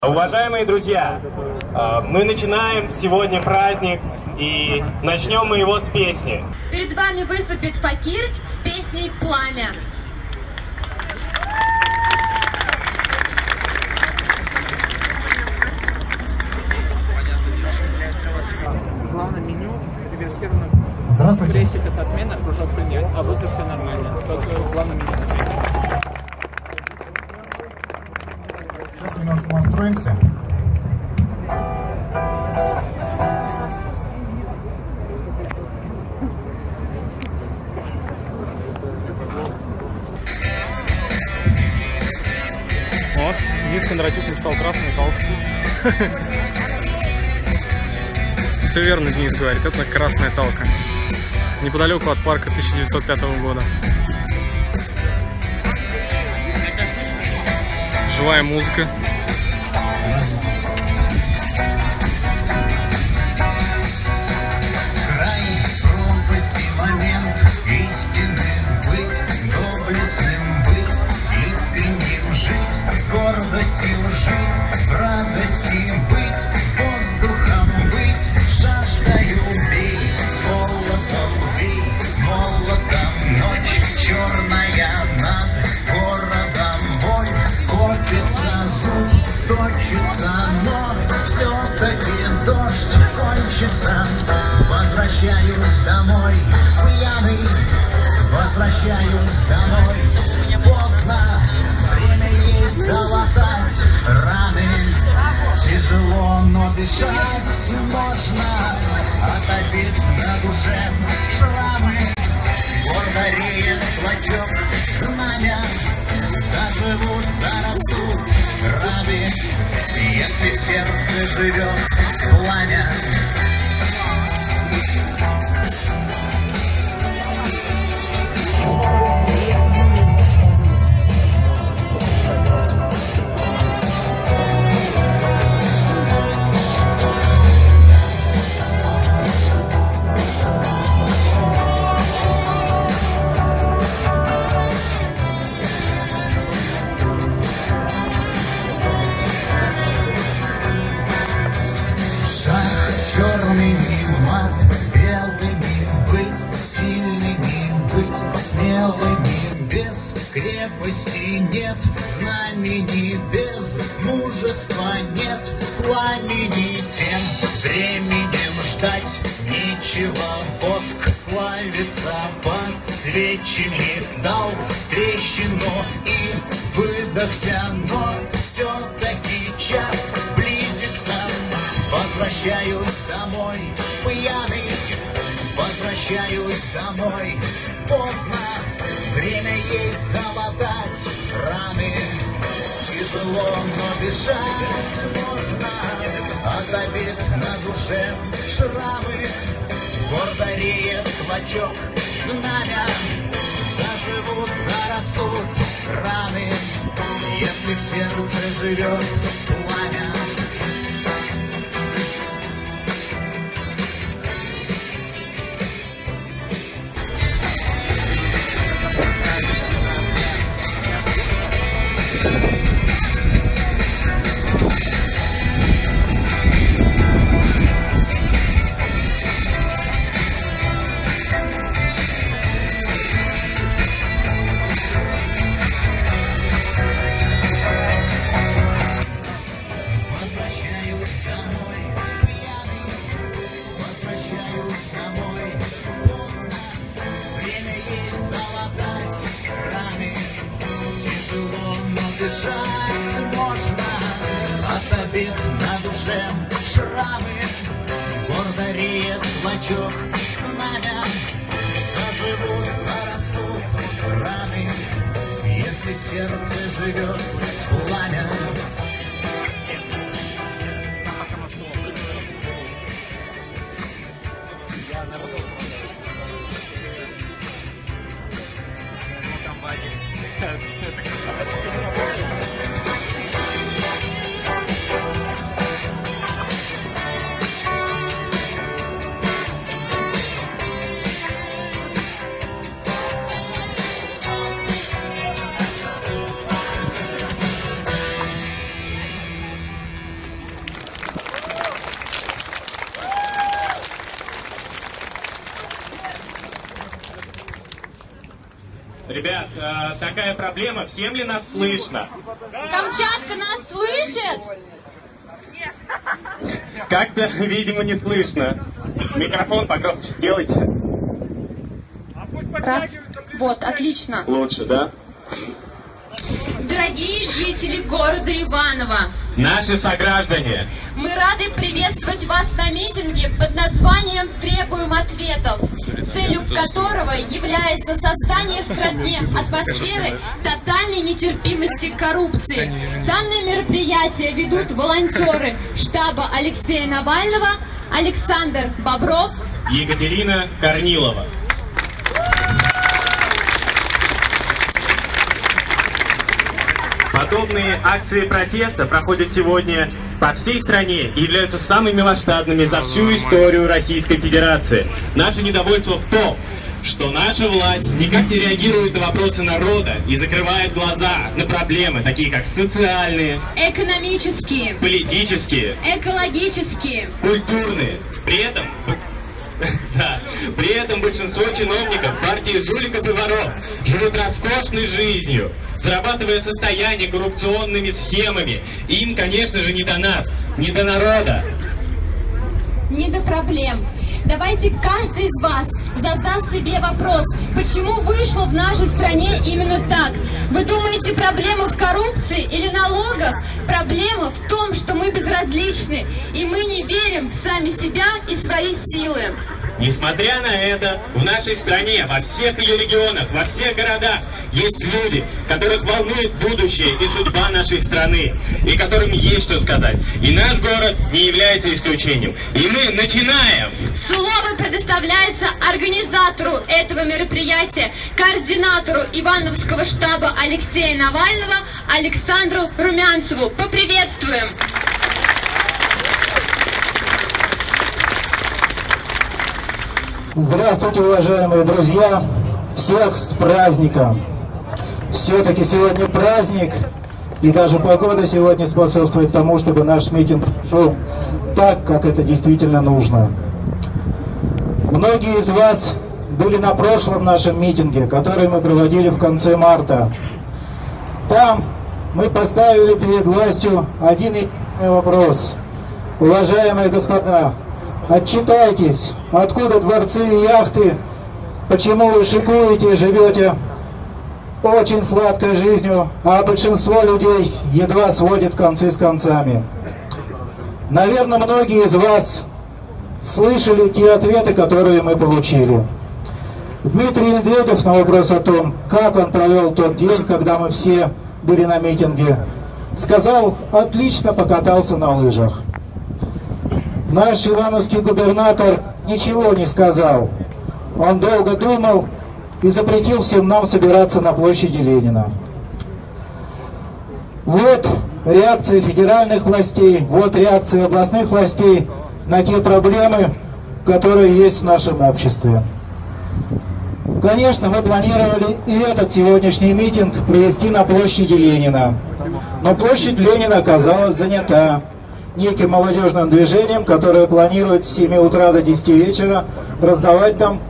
Уважаемые друзья, э, мы начинаем сегодня праздник, и начнем мы его с песни. Перед вами выступит Факир с песней «Пламя». Денис говорит, это красная талка. Неподалеку от парка 1905 года. Живая музыка. Без мужества нет, пламени тем временем ждать нечего, воск плавится под свечами, дал трещину и выдохся, но все-таки час близится. Возвращаюсь домой, пьяный, возвращаюсь домой, поздно, время есть залатать раны. Тяжело, но бежать можно, от обид на душе шрамы. Гордо реет клочок знамя, заживут, зарастут раны, если в сердце живет пламя. Всем ли нас слышно? Камчатка нас слышит? Как-то, видимо, не слышно. Микрофон погромче сделайте. Раз. Вот, отлично. Лучше, да? Жители города Иваново, Наши сограждане, мы рады приветствовать вас на митинге под названием «Требуем ответов», целью которого является создание в стране атмосферы тотальной нетерпимости к коррупции. Данное мероприятие ведут волонтеры штаба Алексея Навального, Александр Бобров, Екатерина Корнилова. Подобные акции протеста проходят сегодня по всей стране и являются самыми масштабными за всю историю Российской Федерации. Наше недовольство в том, что наша власть никак не реагирует на вопросы народа и закрывает глаза на проблемы, такие как социальные, экономические, политические, экологические, культурные. При этом да. При этом большинство чиновников партии жуликов и воров живут роскошной жизнью, зарабатывая состояние коррупционными схемами. Им, конечно же, не до нас, не до народа. не до проблем. Давайте каждый из вас задаст себе вопрос, почему вышло в нашей стране именно так? Вы думаете, проблема в коррупции или налогах? Проблема в том, что мы безразличны, и мы не верим в сами себя и свои силы. Несмотря на это, в нашей стране, во всех ее регионах, во всех городах есть люди, которых волнует будущее и судьба нашей страны, и которым есть что сказать. И наш город не является исключением. И мы начинаем! Слово предоставляется организатору этого мероприятия, координатору Ивановского штаба Алексея Навального Александру Румянцеву. Поприветствуем! Здравствуйте, уважаемые друзья! Всех с праздником! Все-таки сегодня праздник, и даже погода сегодня способствует тому, чтобы наш митинг прошел так, как это действительно нужно. Многие из вас были на прошлом нашем митинге, который мы проводили в конце марта. Там мы поставили перед властью один вопрос. Уважаемые господа, отчитайтесь, откуда дворцы и яхты, почему вы шикуете и живете очень сладкой жизнью, а большинство людей едва сводит концы с концами. Наверное, многие из вас слышали те ответы, которые мы получили. Дмитрий Медведев на вопрос о том, как он провел тот день, когда мы все были на митинге, сказал, отлично покатался на лыжах. Наш ивановский губернатор ничего не сказал. Он долго думал и запретил всем нам собираться на площади Ленина. Вот реакция федеральных властей, вот реакция областных властей на те проблемы, которые есть в нашем обществе. Конечно, мы планировали и этот сегодняшний митинг провести на площади Ленина. Но площадь Ленина оказалась занята неким молодежным движением, которое планирует с 7 утра до 10 вечера раздавать там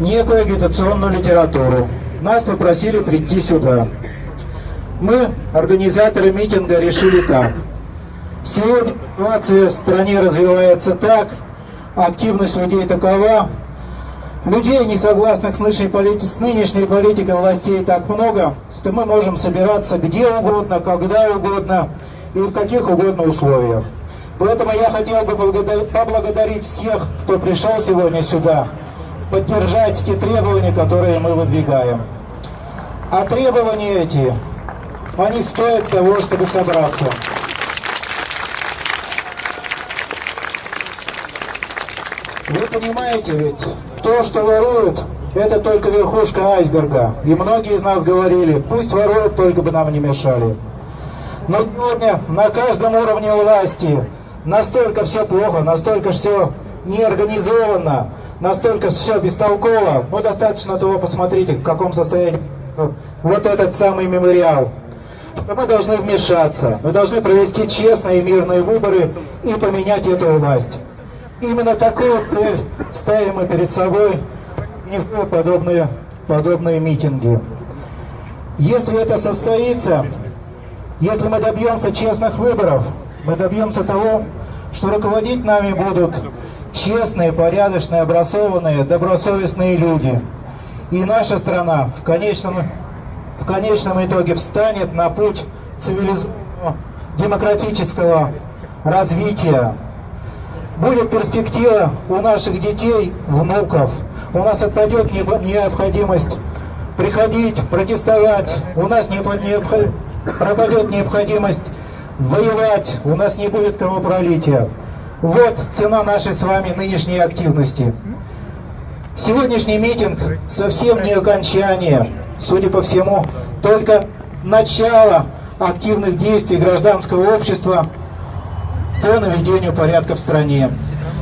некую агитационную литературу. Нас попросили прийти сюда. Мы, организаторы митинга, решили так. Ситуация в стране развивается так, активность людей такова, людей, не согласных с нынешней, полити... с нынешней политикой властей так много, что мы можем собираться где угодно, когда угодно и в каких угодно условиях. Поэтому я хотел бы поблагодарить всех, кто пришел сегодня сюда, поддержать те требования, которые мы выдвигаем. А требования эти, они стоят того, чтобы собраться. Вы понимаете ведь, то, что воруют, это только верхушка айсберга. И многие из нас говорили, пусть воруют, только бы нам не мешали. Но сегодня на каждом уровне власти настолько все плохо, настолько все неорганизованно, настолько все бестолково. Ну, достаточно того, посмотрите, в каком состоянии вот этот самый мемориал. Мы должны вмешаться, мы должны провести честные мирные выборы и поменять эту власть. Именно такую цель ставим мы перед собой, не подобные подобные митинги. Если это состоится, если мы добьемся честных выборов, мы добьемся того, что руководить нами будут честные, порядочные, образованные, добросовестные люди. И наша страна в конечном, в конечном итоге встанет на путь цивилизованного демократического развития. Будет перспектива у наших детей, внуков. У нас отпадет необходимость приходить, протестовать. У нас не пропадет необходимость воевать. У нас не будет кровопролития. Вот цена нашей с вами нынешней активности. Сегодняшний митинг совсем не окончание, судя по всему, только начало активных действий гражданского общества по наведению порядка в стране.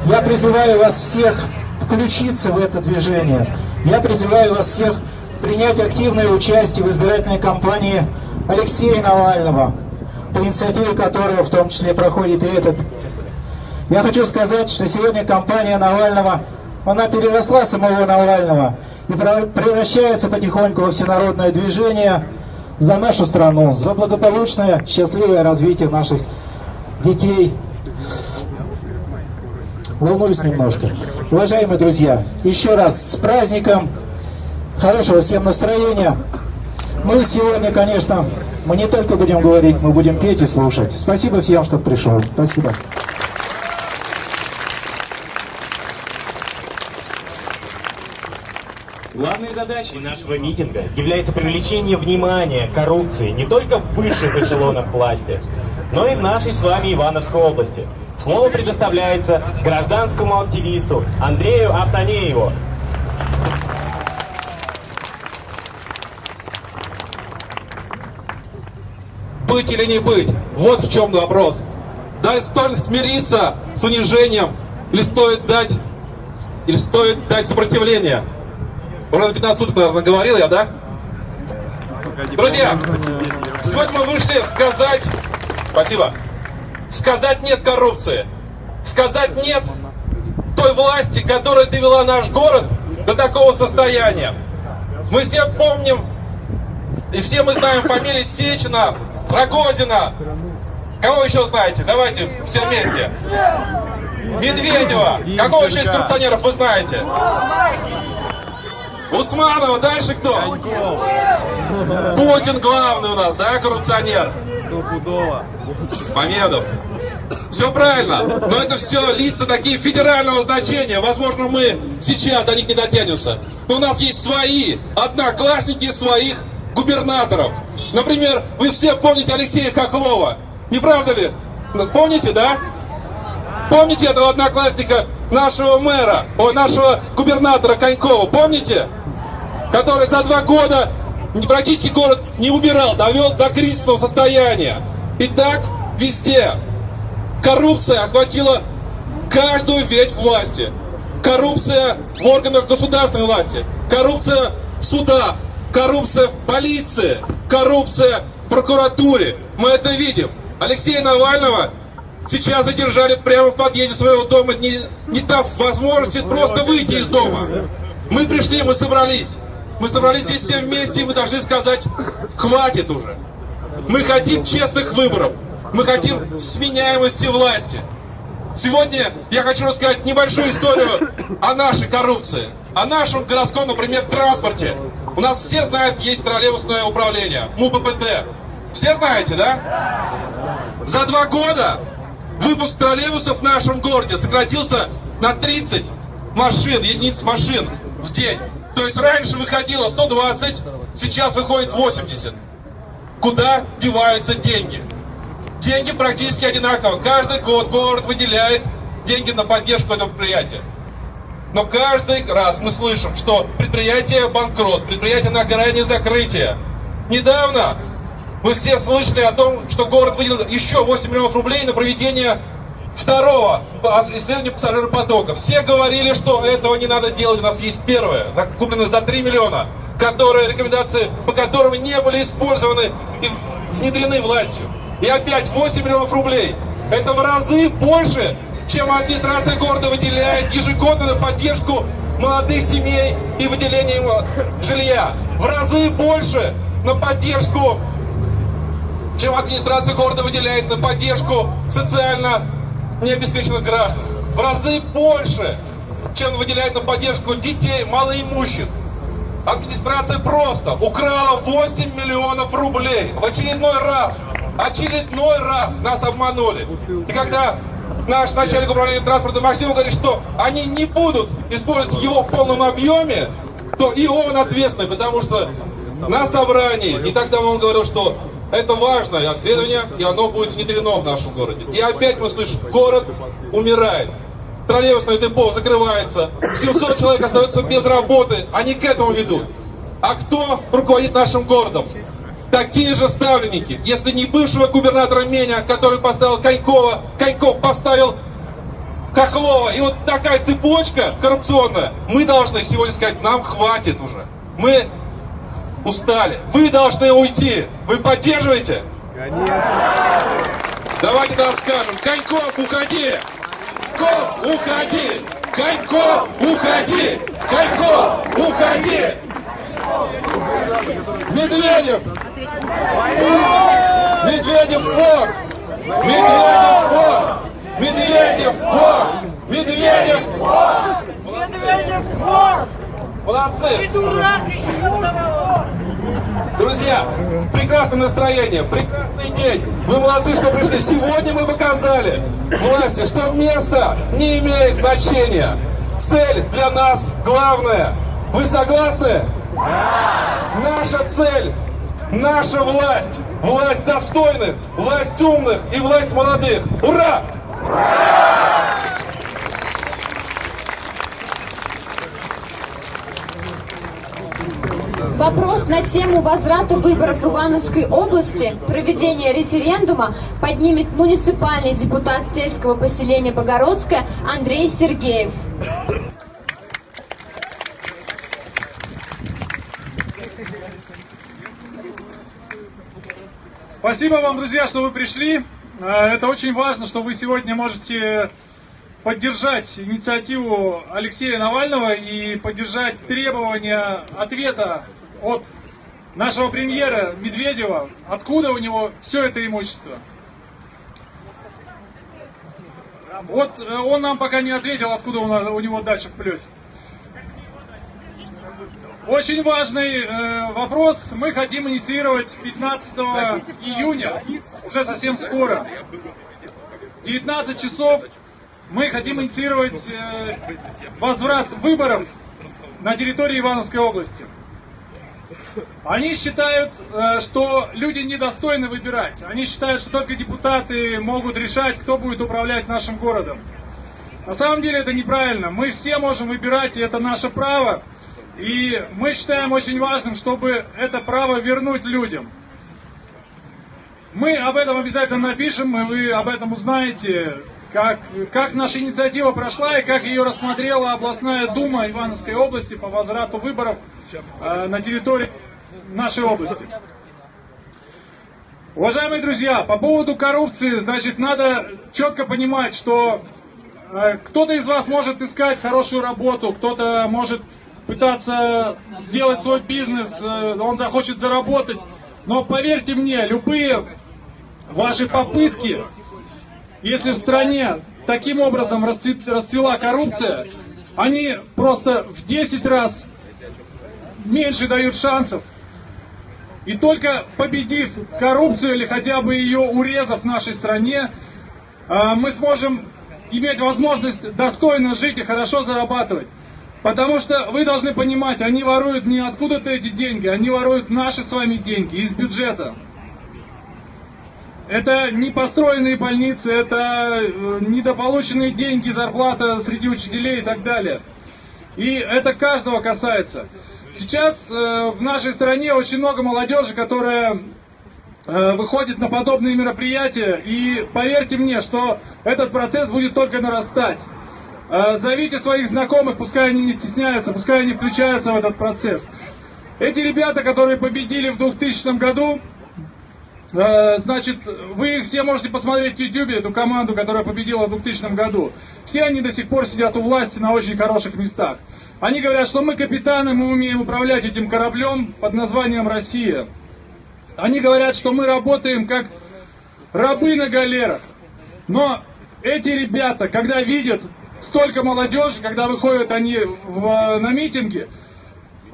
Я призываю вас всех включиться в это движение. Я призываю вас всех принять активное участие в избирательной кампании Алексея Навального, по инициативе которого в том числе проходит и этот. Я хочу сказать, что сегодня кампания Навального, она переросла самого Навального и превращается потихоньку во всенародное движение за нашу страну, за благополучное, счастливое развитие наших детей. Волнуюсь немножко. Уважаемые друзья, еще раз с праздником, хорошего всем настроения. Мы сегодня, конечно, мы не только будем говорить, мы будем петь и слушать. Спасибо всем, что пришел. Спасибо. Главной задачей нашего митинга является привлечение внимания коррупции не только в высших эшелонах власти, но и в нашей с вами Ивановской области. Слово предоставляется гражданскому активисту Андрею Автонееву. Быть или не быть? Вот в чем вопрос. Да стоит смириться с унижением, или стоит дать, или стоит дать сопротивление? Уже на 15 суток, наверное, говорил я, да? Друзья, сегодня мы вышли сказать... Спасибо. Сказать нет коррупции. Сказать нет той власти, которая довела наш город до такого состояния. Мы все помним, и все мы знаем фамилии Сечина, Рогозина. Кого еще знаете? Давайте все вместе. Медведева. Какого еще из коррупционеров вы знаете? Усманова, дальше кто? Путин главный у нас, да, коррупционер? Мамедов. Все правильно, но это все лица такие федерального значения. Возможно, мы сейчас до них не дотянемся. Но у нас есть свои одноклассники своих губернаторов. Например, вы все помните Алексея Хохлова. Не правда ли? Помните, да? Помните этого одноклассника нашего мэра, о, нашего губернатора Конькова, помните? Который за два года практически город не убирал, довел до кризисного состояния. И так везде. Коррупция охватила каждую ветвь власти. Коррупция в органах государственной власти. Коррупция в судах. Коррупция в полиции. Коррупция в прокуратуре. Мы это видим. Алексея Навального сейчас задержали прямо в подъезде своего дома, не, не дав возможности просто выйти из дома. Мы пришли, мы собрались. Мы собрались здесь все вместе, и мы должны сказать, хватит уже. Мы хотим честных выборов. Мы хотим сменяемости власти. Сегодня я хочу рассказать небольшую историю о нашей коррупции. О нашем городском, например, транспорте. У нас все знают, есть троллейбусное управление, МУППТ. Все знаете, да? За два года выпуск троллейбусов в нашем городе сократился на 30 машин, единиц машин в день. То есть раньше выходило 120, сейчас выходит 80. Куда деваются деньги? Деньги практически одинаково. Каждый год город выделяет деньги на поддержку этого предприятия. Но каждый раз мы слышим, что предприятие банкрот, предприятие на грани закрытия. Недавно мы все слышали о том, что город выделил еще 8 миллионов рублей на проведение второго исследования пассажиропотока. Все говорили, что этого не надо делать. У нас есть первое, купленное за 3 миллиона, которые, рекомендации по которым не были использованы и внедрены властью. И опять 8 миллионов рублей. Это в разы больше, чем администрация города выделяет ежегодно на поддержку молодых семей и выделение им жилья. В разы больше на поддержку, чем администрация города выделяет на поддержку социально необеспеченных граждан. В разы больше, чем выделяет на поддержку детей малоимущих. Администрация просто украла 8 миллионов рублей в очередной раз. Очередной раз нас обманули. И когда наш начальник управления транспорта Максим говорит, что они не будут использовать его в полном объеме, то и он ответственный, потому что на собрании, и тогда он говорил, что это важное обследование, и оно будет внедрено в нашем городе. И опять мы слышим, город умирает. Троллейбусное депо закрывается, 700 человек остаются без работы, они к этому ведут. А кто руководит нашим городом? Такие же ставленники. Если не бывшего губернатора Меня, который поставил Конькова, Коньков поставил Хохлова. И вот такая цепочка коррупционная. Мы должны сегодня сказать, нам хватит уже. Мы устали. Вы должны уйти. Вы поддерживаете? Конечно. Давайте тогда скажем, Коньков, уходи! Коньков, уходи! Коньков, уходи! Коньков, уходи! Медведев! Медведев фор! Медведев фор! Медведев фор! Медведев вор! Молодцы! Друзья, прекрасное настроение, прекрасный день. Вы молодцы, что пришли. Сегодня мы показали власти, что место не имеет значения. Цель для нас главная. Вы согласны? Наша цель, наша власть, власть достойных, власть умных и власть молодых. Ура! Вопрос на тему возврата выборов в Ивановской области, проведения референдума поднимет муниципальный депутат сельского поселения Богородское Андрей Сергеев. Спасибо вам, друзья, что вы пришли. Э, Это очень важно, что вы сегодня можете поддержать инициативу Алексея Навального и поддержать требования ответа от нашего премьера Медведева, откуда у него все это имущество. Вот э, он нам пока не ответил, откуда у него дача в плюсе. Очень важный э, вопрос. Мы хотим инициировать 15 июня, уже совсем скоро. 19 часов мы хотим инициировать э, возврат выборов на территории Ивановской области. Они считают, э, что люди недостойны выбирать. Они считают, что только депутаты могут решать, кто будет управлять нашим городом. На самом деле это неправильно. Мы все можем выбирать, и это наше право. И мы считаем очень важным, чтобы это право вернуть людям. Мы об этом обязательно напишем, и вы об этом узнаете, как, как наша инициатива прошла и как ее рассмотрела областная дума Ивановской области по возврату выборов э, на территории нашей области. Уважаемые друзья, по поводу коррупции, значит, надо четко понимать, что э, кто-то из вас может искать хорошую работу, кто-то может пытаться сделать свой бизнес, э, он захочет заработать. Но поверьте мне, любые ваши попытки, если в стране таким образом расцвела коррупция, они просто в 10 раз меньше дают шансов. И только победив коррупцию или хотя бы ее урезав в нашей стране, а, мы сможем иметь возможность достойно жить и хорошо зарабатывать. Потому что вы должны понимать, они воруют не откуда-то эти деньги, они воруют наши с вами деньги из бюджета. Это не построенные больницы, это э, недополученные деньги, зарплата среди учителей и так далее. И это каждого касается. Сейчас э, в нашей стране очень много молодежи, которая э, выходит на подобные мероприятия. И поверьте мне, что этот процесс будет только нарастать. Э, Зовите своих знакомых, пускай они не стесняются, пускай они включаются в этот процесс. Эти ребята, которые победили в 2000 году, Э, Значит, вы их все можете посмотреть в YouTube, эту команду, которая победила в 2000 году. Все они до сих пор сидят у власти на очень хороших местах. Они говорят, что мы капитаны, мы умеем управлять этим кораблем под названием «Россия». Они говорят, что мы работаем как рабы на галерах. Но эти ребята, когда видят столько молодежи, когда выходят они в- на митинги,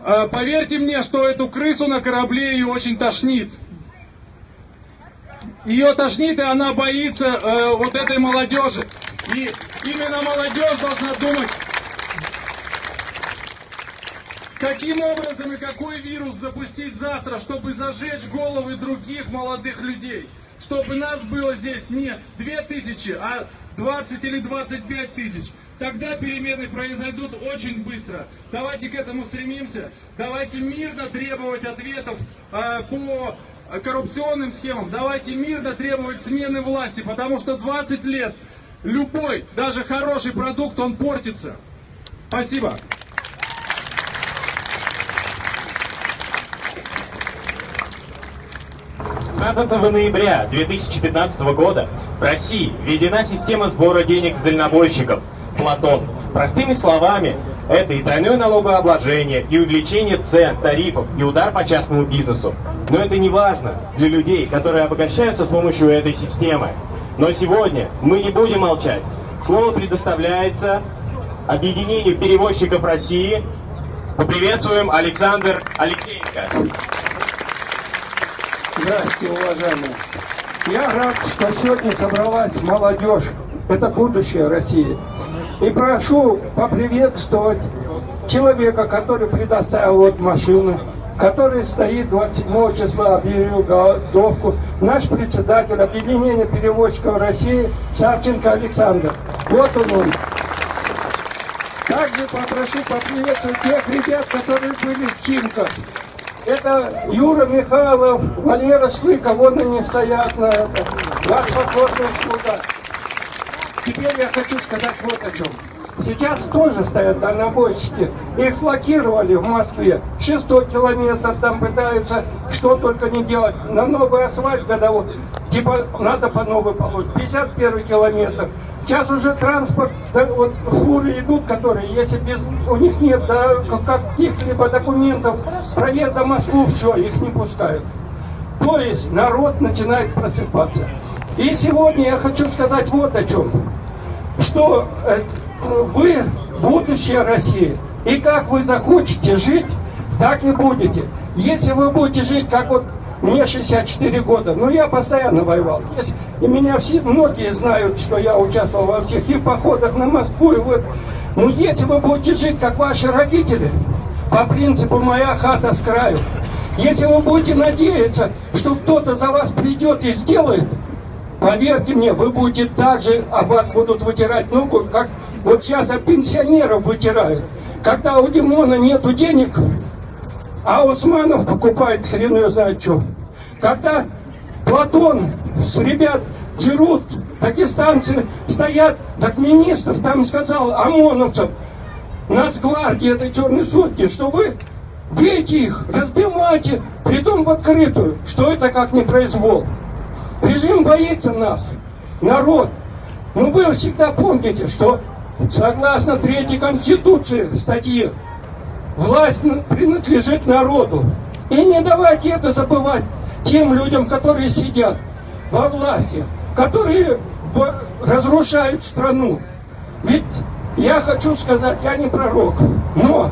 э, поверьте мне, что эту крысу на корабле ее очень тошнит. Ее тошнит, и она боится э, вот этой молодежи. И именно молодежь должна думать, каким образом и какой вирус запустить завтра, чтобы зажечь головы других молодых людей. Чтобы нас было здесь не 2000, а 20 или 25 тысяч. Тогда перемены произойдут очень быстро. Давайте к этому стремимся. Давайте мирно требовать ответов э, по коррупционным схемам. Давайте мирно требовать смены власти, потому что 20 лет любой, даже хороший продукт, он портится. Спасибо. 15 ноября 2015 года в России введена система сбора денег с дальнобойщиков «Платон». Простыми словами, это и тройное налогообложение, и увеличение цен, тарифов, и удар по частному бизнесу. Но это не важно для людей, которые обогащаются с помощью этой системы. Но сегодня мы не будем молчать. Слово предоставляется Объединению перевозчиков России. Поприветствуем Александр Алексеенко. Здравствуйте, уважаемые. Я рад, что сегодня собралась молодежь. Это будущее России. И прошу поприветствовать человека, который предоставил вот машину, который стоит 27 числа, объявил голодовку, наш председатель Объединения перевозчиков России Савченко Александр. Вот он он. Также попрошу поприветствовать тех ребят, которые были в Химках. Это Юра Михайлов, Валера Шлыков, вон они стоят на это. Ваш покорный слуга. Теперь я хочу сказать вот о чем. Сейчас тоже стоят дальнобойщики. Их блокировали в Москве. Шестой километр там пытаются что только не делать. На новый асфальт годовой. Типа надо по новой положить. 51 километр. Сейчас уже транспорт, да, вот фуры идут, которые, если без, у них нет да, каких-либо документов проезда в Москву, все, их не пускают. То есть народ начинает просыпаться. И сегодня я хочу сказать вот о чем. Что э, вы будущее России. И как вы захотите жить, так и будете. Если вы будете жить, как вот мне 64 года, но я постоянно воевал. Есть, и меня все, многие знают, что я участвовал во всех и походах на Москву, и вот. Но если вы будете жить, как ваши родители, по принципу «моя хата с краю», если вы будете надеяться, что кто-то за вас придет и сделает, поверьте мне, вы будете так же, а вас будут вытирать ногу, как вот сейчас от пенсионеров вытирают. Когда у Димона нету денег, а Усманов покупает хрен ее знает что. Когда Платон с ребят дерут, дагестанцы стоят, так министр там сказал ОМОНовцам, Нацгвардии этой черной сотни, что вы бейте их, разбивайте, притом в открытую, что это как не произвол. Режим боится нас, народ. Но вы всегда помните, что согласно третьей конституции статьи, власть принадлежит народу. И не давайте это забывать тем людям, которые сидят во власти, которые разрушают страну. Ведь я хочу сказать, я не пророк, но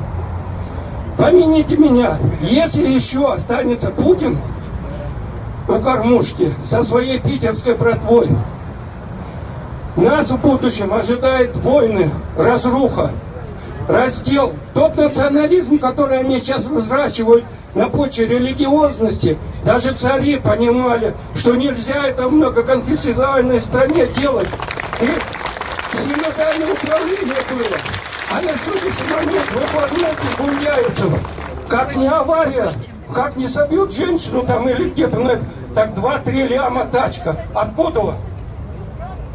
помяните меня, если еще останется Путин у кормушки со своей питерской братвой, нас в будущем ожидает войны, разруха, раздел. Тот национализм, который они сейчас взращивают на почве религиозности, даже цари понимали, что нельзя это в многоконфессиональной стране делать. И синодальное управление было. А на сегодняшний момент, вы возьмете Гуляевцева, как не авария, как не собьют женщину там или где-то, ну, так 2-3 ляма тачка. Откуда?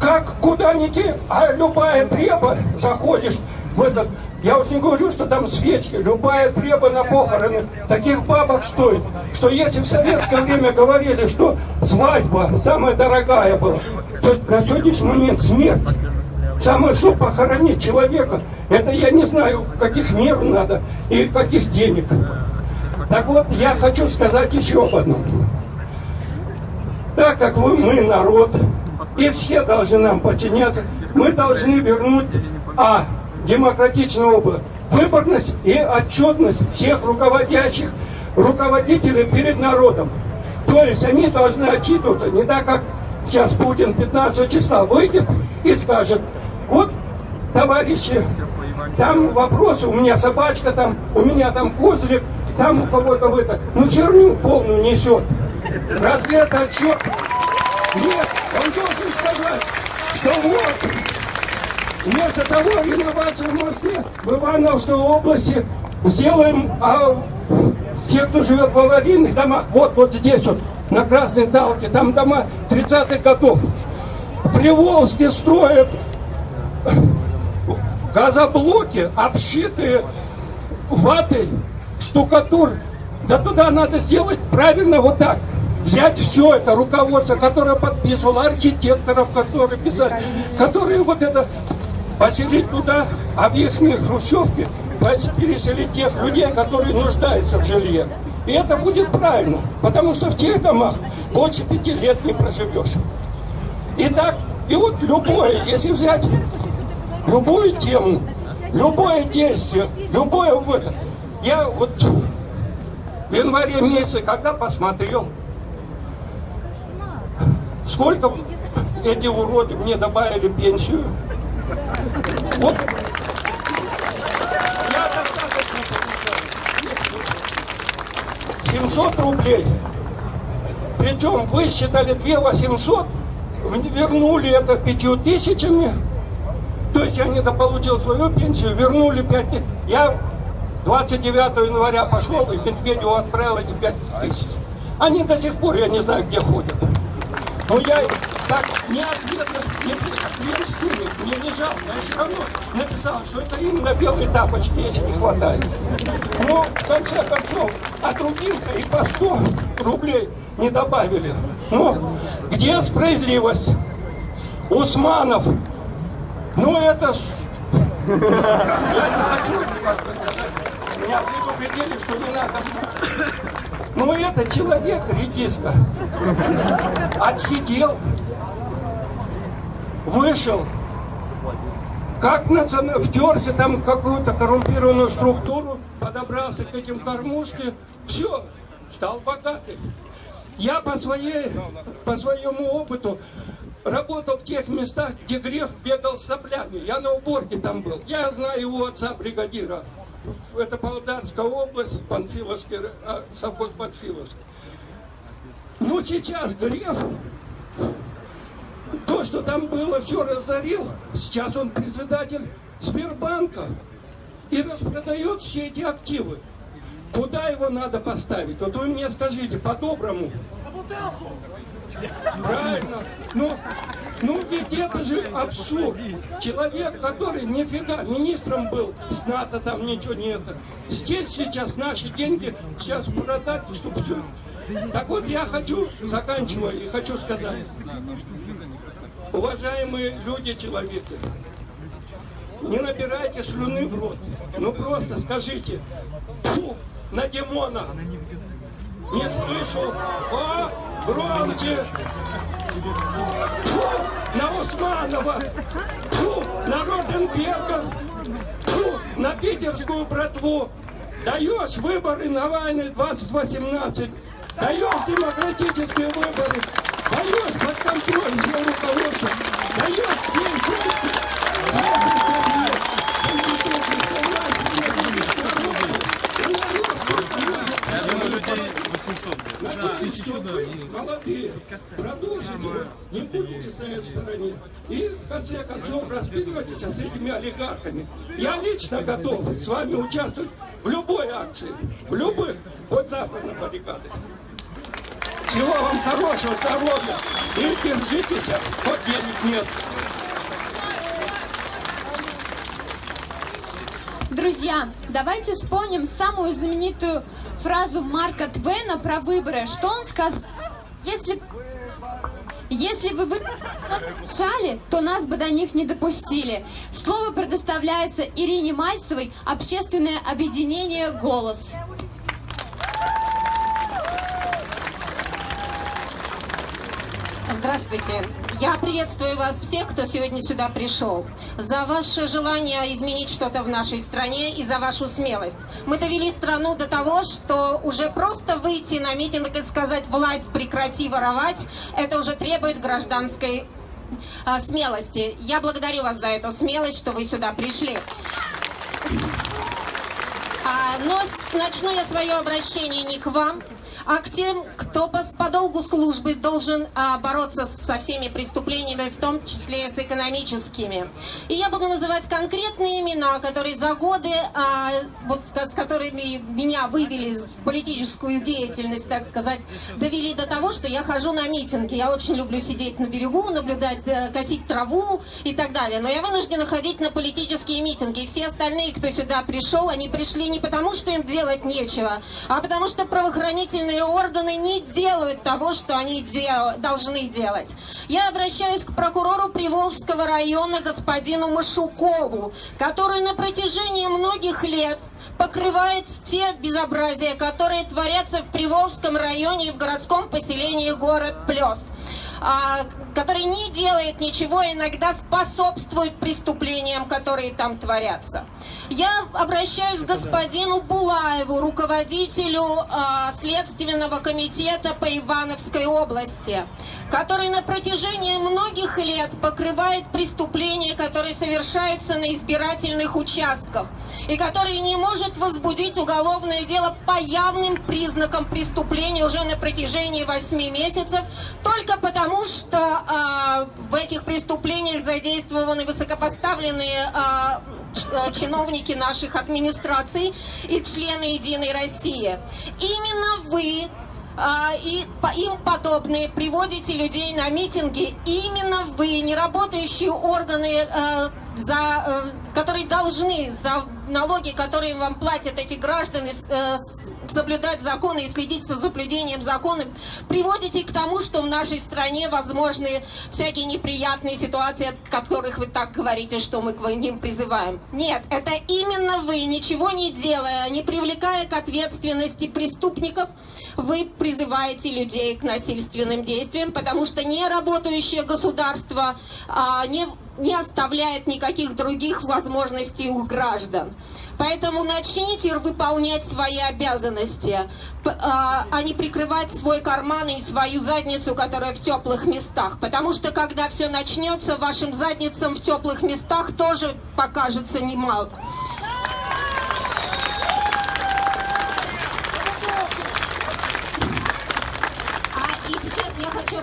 Как куда ни кинь, а любая треба, заходишь, в этот, я уж не говорю, что там свечки, любая треба на похороны, таких бабок стоит, что если в советское время говорили, что свадьба самая дорогая была, то на сегодняшний момент смерть, самое, что похоронить человека, это я не знаю, каких мер надо и каких денег. Так вот, я хочу сказать еще об одном. Так как вы, мы народ, и все должны нам подчиняться, мы должны вернуть, а, демократичный опыт, выборность и отчетность всех руководящих руководителей перед народом. То есть они должны отчитываться не так, как сейчас Путин 15 числа выйдет и скажет, вот, товарищи, там вопросы, у меня собачка там, у меня там козлик, там у кого-то в это, ну херню полную несет. Разве это отчет? Нет, он должен сказать, что вот, вместо того реновации в Москве, в Ивановской области, сделаем, а те, кто живет в аварийных домах, вот, вот здесь вот, на Красной Талке, там дома 30-х годов. Приволжске строят газоблоки, обшитые ватой, штукатур. Да туда надо сделать правильно вот так. Взять все это руководство, которое подписывало, архитекторов, которые писали, которые вот это поселить туда, а в их хрущевки переселить тех людей, которые нуждаются в жилье. И это будет правильно, потому что в тех домах больше пяти лет не проживешь. Итак, и вот любое, если взять любую тему, любое действие, любое в это. Я вот в январе месяце, когда посмотрел, сколько эти уроды мне добавили пенсию, вот я достаточно получаю. 700 рублей. Причем вы считали 2 800, вернули это 5 тысячами, то есть я недополучил свою пенсию, вернули 5 тысяч. Я 29 января пошел и Медведеву отправил эти 5 тысяч. Они до сих пор, я не знаю, где ходят. Но я так не хрен с не жалко, я все равно написал, что это именно белые тапочки, если не хватает. Но в конце концов, а другим-то и по 100 рублей не добавили. Но где справедливость? Усманов, ну это... Я не хочу, как бы сказать, меня предупредили, что не надо. Но это человек, редиска, отсидел, вышел, как национ... втерся там какую-то коррумпированную структуру, подобрался к этим кормушке, все, стал богатый. Я по, своей, по своему опыту работал в тех местах, где грех бегал с соплями. Я на уборке там был. Я знаю его отца бригадира. Это Полдарская область, Панфиловский, а, совхоз Панфиловский. Ну, сейчас грех, то, что там было, все разорил. Сейчас он председатель Сбербанка и распродает все эти активы. Куда его надо поставить? Вот вы мне скажите, по-доброму. Правильно. Ну, ну ведь это же абсурд. Человек, который нифига министром был, с НАТО там ничего нет. Здесь сейчас наши деньги сейчас продать, чтобы все. Так вот я хочу, заканчиваю, и хочу сказать. Уважаемые люди, человека, не набирайте слюны в рот. Ну просто скажите, фу, на Димона. Не слышу. О, громче. Фу, на Усманова. Фу, на Роденберга. Фу, на питерскую братву. Даешь выборы Навальный 2018. Даешь демократические выборы. Даешь под контроль все руководство. Даешь пенсию. Надеюсь, что вы, молодые, продолжите, не будете стоять в стороне. И в конце концов распиливайтесь с этими олигархами. Я лично готов с вами участвовать в любой акции, в любых, хоть завтра на баррикады. Всего вам хорошего здоровья и держитесь, хоть денег нет. Друзья, давайте вспомним самую знаменитую фразу Марка Твена про выборы. Что он сказал? Если, если вы шали, то нас бы до них не допустили. Слово предоставляется Ирине Мальцевой, общественное объединение «Голос». Здравствуйте. Я приветствую вас всех, кто сегодня сюда пришел. За ваше желание изменить что-то в нашей стране и за вашу смелость. Мы довели страну до того, что уже просто выйти на митинг и сказать «власть, прекрати воровать», это уже требует гражданской а, смелости. Я благодарю вас за эту смелость, что вы сюда пришли. А, но начну я свое обращение не к вам, а к тем, кто по, долгу службы должен а, бороться со всеми преступлениями, в том числе с экономическими. И я буду называть конкретные имена, которые за годы, а, вот, с которыми меня вывели в политическую деятельность, так сказать, довели до того, что я хожу на митинги. Я очень люблю сидеть на берегу, наблюдать, косить траву и так далее. Но я вынуждена ходить на политические митинги. И все остальные, кто сюда пришел, они пришли не потому, что им делать нечего, а потому что правоохранительные органы не делают того, что они дел должны делать. Я обращаюсь к прокурору Приволжского района господину Машукову, который на протяжении многих лет покрывает те безобразия, которые творятся в Приволжском районе и в городском поселении город Плес а, который не делает ничего, иногда способствует преступлениям, которые там творятся. Я обращаюсь к господину Булаеву, руководителю э, Следственного комитета по Ивановской области, который на протяжении многих лет покрывает преступления, которые совершаются на избирательных участках, и который не может возбудить уголовное дело по явным признакам преступления уже на протяжении 8 месяцев, только потому что э, в этих преступлениях задействованы высокопоставленные э, Э, чиновники наших администраций и члены Единой России. Именно вы а, и им подобные приводите людей на митинги. Именно вы, не работающие органы, за, э, которые должны за налоги, которые вам платят эти граждане, соблюдать законы и следить за соблюдением закона, приводите к тому, что в нашей стране возможны всякие неприятные ситуации, от которых вы так говорите, что мы к ним призываем. Нет, это именно вы, ничего не делая, не привлекая к ответственности преступников, вы призываете людей к насильственным действиям, потому что неработающее государство а, не, не оставляет никаких других возможностей у граждан. Поэтому начните выполнять свои обязанности, а, а не прикрывать свой карман и свою задницу, которая в теплых местах. Потому что когда все начнется, вашим задницам в теплых местах тоже покажется немало. хочу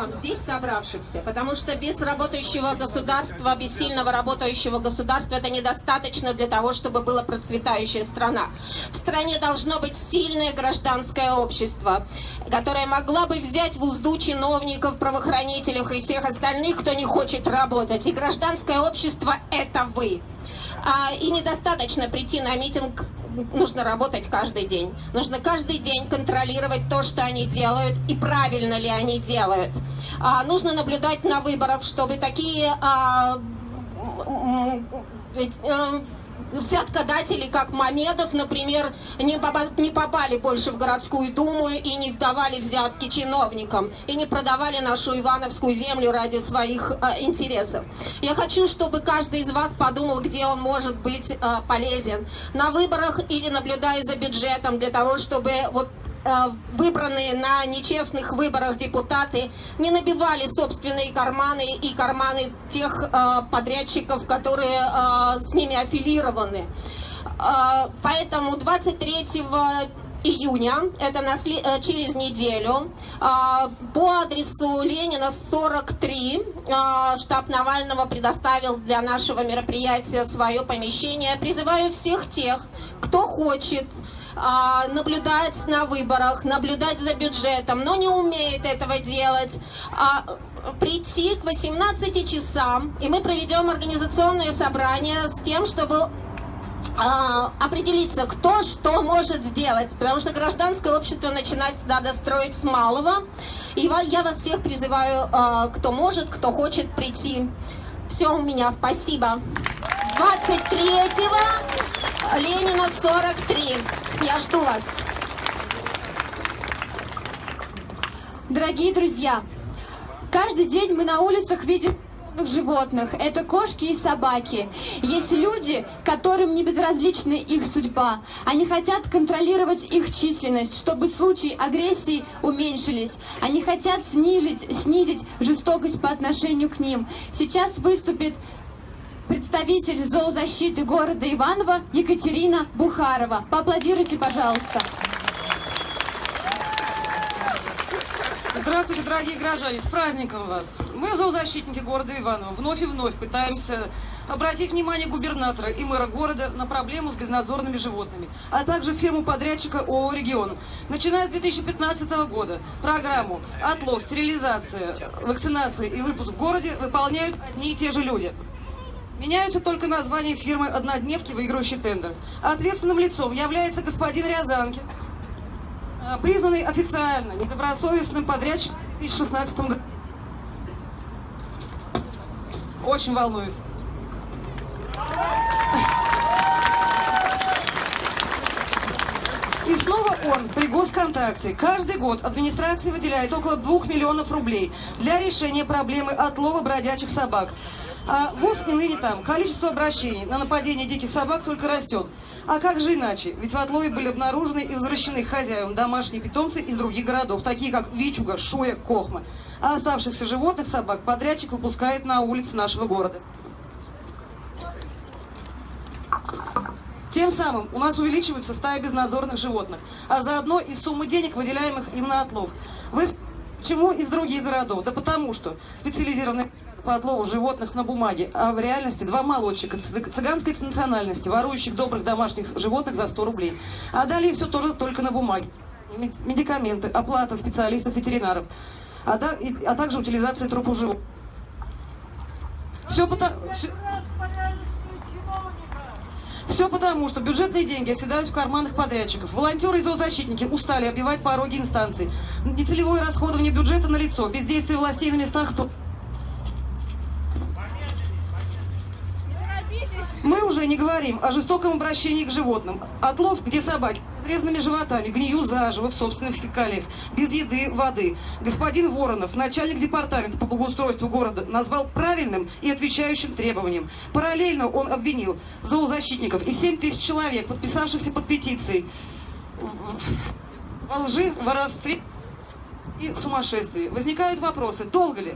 вам, здесь собравшимся, потому что без работающего государства, без сильного работающего государства это недостаточно для того, чтобы была процветающая страна. В стране должно быть сильное гражданское общество, которое могла бы взять в узду чиновников, правоохранителей и всех остальных, кто не хочет работать. И гражданское общество – это вы. А, и недостаточно прийти на митинг нужно работать каждый день. Нужно каждый день контролировать то, что они делают и правильно ли они делают. А, нужно наблюдать на выборах, чтобы такие а, а, взяткодатели, как Мамедов, например, не, не попали больше в городскую думу и не давали взятки чиновникам, и не продавали нашу Ивановскую землю ради своих э, интересов. Я хочу, чтобы каждый из вас подумал, где он может быть э, полезен. На выборах или наблюдая за бюджетом, для того, чтобы вот выбранные на нечестных выборах депутаты не набивали собственные карманы и карманы тех э, подрядчиков, которые э, с ними аффилированы. Поэтому 23 июня, это на, через неделю, по адресу Ленина 43 штаб Навального предоставил для нашего мероприятия свое помещение. Призываю всех тех, кто хочет наблюдать на выборах, наблюдать за бюджетом, но не умеет этого делать, а, прийти к 18 часам, и мы проведем организационное собрание с тем, чтобы а, определиться, кто что может сделать, потому что гражданское общество начинать надо строить с малого. И я вас всех призываю, а, кто может, кто хочет прийти. Все у меня, спасибо. 23-го Ленина 43. Я жду вас. Дорогие друзья, каждый день мы на улицах видим животных. Это кошки и собаки. Есть люди, которым не безразлична их судьба. Они хотят контролировать их численность, чтобы случаи агрессии уменьшились. Они хотят снизить, снизить жестокость по отношению к ним. Сейчас выступит представитель зоозащиты города Иваново Екатерина Бухарова. Поаплодируйте, пожалуйста. Здравствуйте, дорогие граждане, с праздником вас! Мы, зоозащитники города Иваново, вновь и вновь пытаемся обратить внимание губернатора и мэра города на проблему с безнадзорными животными, а также фирму-подрядчика ООО «Регион». Начиная с 2015 года программу «Отлов, стерилизация, вакцинация и выпуск в городе» выполняют одни и те же люди. Меняются только названия фирмы «Однодневки», выигрывающей тендер. Ответственным лицом является господин Рязанкин, признанный официально недобросовестным подрядчиком в 2016 году. Очень волнуюсь. И снова он при госконтакте. Каждый год администрация выделяет около 2 миллионов рублей для решения проблемы отлова бродячих собак. А ВУЗ и ныне там. Количество обращений на нападение диких собак только растет. А как же иначе? Ведь в отлове были обнаружены и возвращены хозяевам домашние питомцы из других городов, такие как Вичуга, Шуя, Кохма. А оставшихся животных собак подрядчик выпускает на улицы нашего города. Тем самым у нас увеличиваются стаи безнадзорных животных, а заодно и суммы денег, выделяемых им на отлов. Вы почему из других городов? Да потому что специализированные по отлову животных на бумаге, а в реальности два молодчика цы- цыганской национальности, ворующих добрых домашних животных за 100 рублей. А далее все тоже только на бумаге. Ме- Медикаменты, оплата специалистов-ветеринаров, а, да- а также утилизация трупов животных. Все потому... Все потому, что бюджетные деньги оседают в карманах подрядчиков. Волонтеры и зоозащитники устали обивать пороги инстанций. Нецелевое расходование бюджета на лицо, бездействие властей на местах Мы уже не говорим о жестоком обращении к животным. Отлов, где собаки с резанными животами гниют заживо в собственных фекалиях, без еды, воды. Господин Воронов, начальник департамента по благоустройству города, назвал правильным и отвечающим требованиям. Параллельно он обвинил зоозащитников и 7 тысяч человек, подписавшихся под петицией, во лжи, воровстве и сумасшествии. Возникают вопросы, долго ли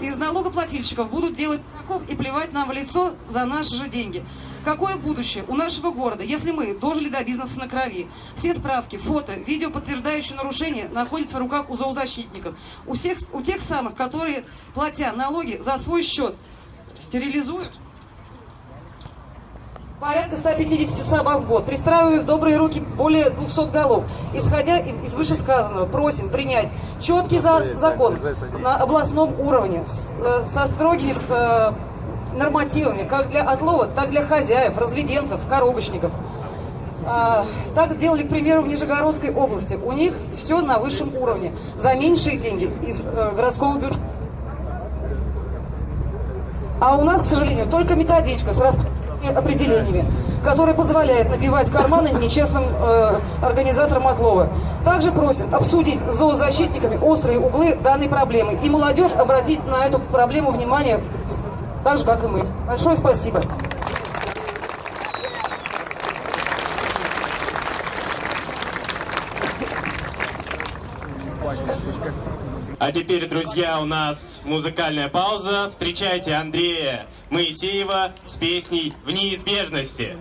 из налогоплательщиков будут делать дураков и плевать нам в лицо за наши же деньги. Какое будущее у нашего города, если мы дожили до бизнеса на крови? Все справки, фото, видео, подтверждающие нарушения, находятся в руках у зоозащитников. У, всех, у тех самых, которые, платя налоги за свой счет, стерилизуют Порядка 150 собак в год. Пристраивают в добрые руки более 200 голов. Исходя из вышесказанного, просим принять четкий за- закон на областном уровне э, со строгими э, нормативами, как для отлова, так и для хозяев, разведенцев, коробочников. А, так сделали, к примеру, в Нижегородской области. У них все на высшем уровне. За меньшие деньги из э, городского бюджета. А у нас, к сожалению, только методичка с распределенными определениями, которая позволяет набивать карманы нечестным э, организаторам отлова. Также просим обсудить с зоозащитниками острые углы данной проблемы и молодежь обратить на эту проблему внимание так же, как и мы. Большое спасибо. А теперь, друзья, у нас музыкальная пауза. Встречайте Андрея Моисеева с песней «В неизбежности».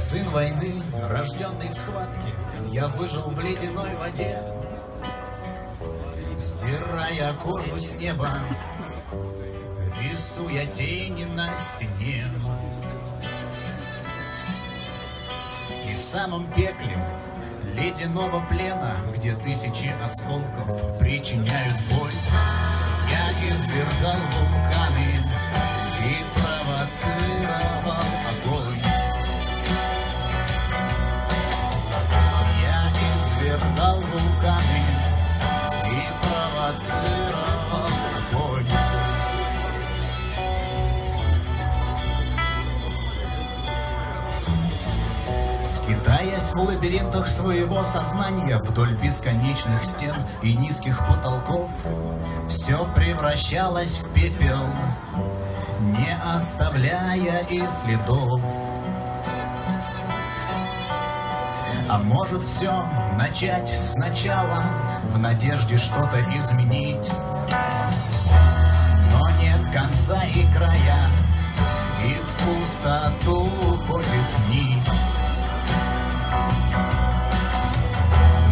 Сын войны, рожденный в схватке, Я выжил в ледяной воде. Сдирая кожу с неба, Рисуя тени на стене. И в самом пекле ледяного плена, Где тысячи осколков причиняют боль, Я извергал вулканы и провоцировал Я извергал вулканы и провоцировал огонь. Скитаясь в лабиринтах своего сознания Вдоль бесконечных стен и низких потолков Все превращалось в пепел, не оставляя и следов. А может все начать сначала В надежде что-то изменить. Но нет конца и края И в пустоту уходит нить.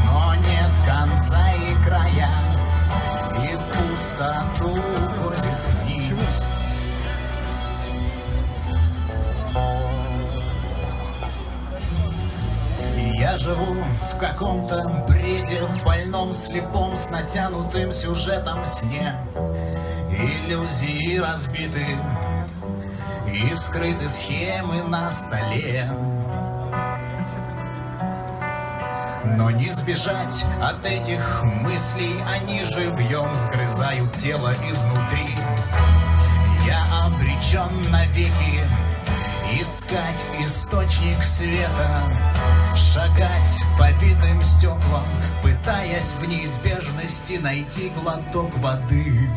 Но нет конца и края И в пустоту уходит нить живу в каком-то бреде, в больном, слепом, с натянутым сюжетом сне. Иллюзии разбиты и вскрыты схемы на столе. Но не сбежать от этих мыслей, они живьем сгрызают тело изнутри. Я обречен навеки искать источник света, шагать по битым стеклам, пытаясь в неизбежности найти глоток воды.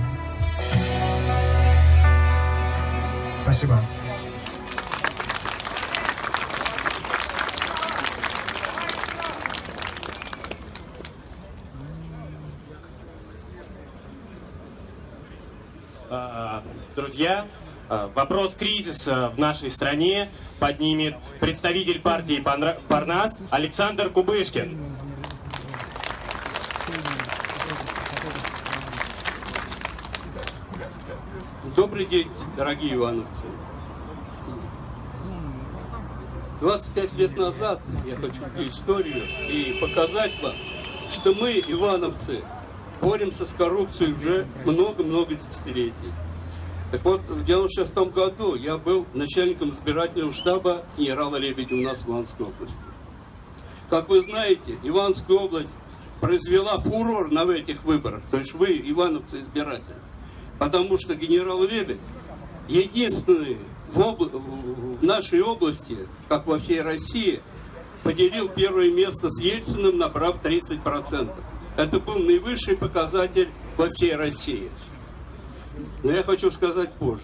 Спасибо. Друзья, вопрос кризиса в нашей стране поднимет представитель партии Парнас Александр Кубышкин. Добрый день, дорогие ивановцы. 25 лет назад я хочу историю и показать вам, что мы, ивановцы, боремся с коррупцией уже много-много десятилетий. Так вот, в 96 году я был начальником избирательного штаба генерала Лебедя у нас в Ивановской области. Как вы знаете, Ивановская область произвела фурор на этих выборах, то есть вы, ивановцы, избиратели. Потому что генерал Лебедь единственный в, обла- в нашей области, как во всей России, поделил первое место с Ельциным, набрав 30%. Это был наивысший показатель во всей России. Но я хочу сказать позже.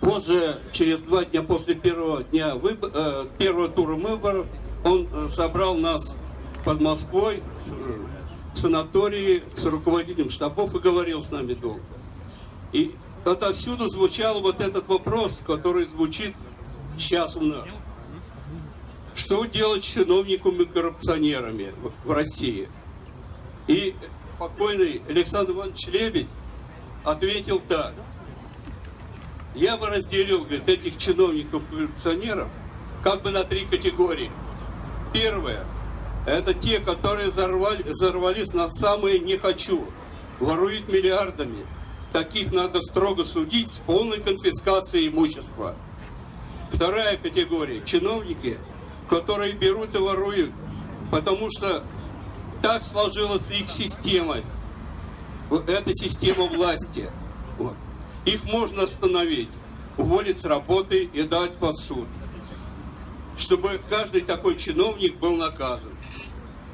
Позже, через два дня после первого, дня выбо- э, первого тура выборов, он э, собрал нас под Москвой э, в санатории с руководителем штабов и говорил с нами долго. И отовсюду звучал вот этот вопрос, который звучит сейчас у нас. Что делать с чиновниками-коррупционерами в- в России? И покойный Александр Иванович Лебедь ответил так. Я бы разделил, говорит, этих чиновников-коррупционеров как бы на три категории. Первое. Это те, которые взорвали, взорвались на самые «не хочу», воруют миллиардами. Таких надо строго судить с полной конфискацией имущества. Вторая категория – чиновники, которые берут и воруют, потому что так сложилась их система. Эта система власти. Вот. Их можно остановить, уволить с работы и дать под суд, чтобы каждый такой чиновник был наказан.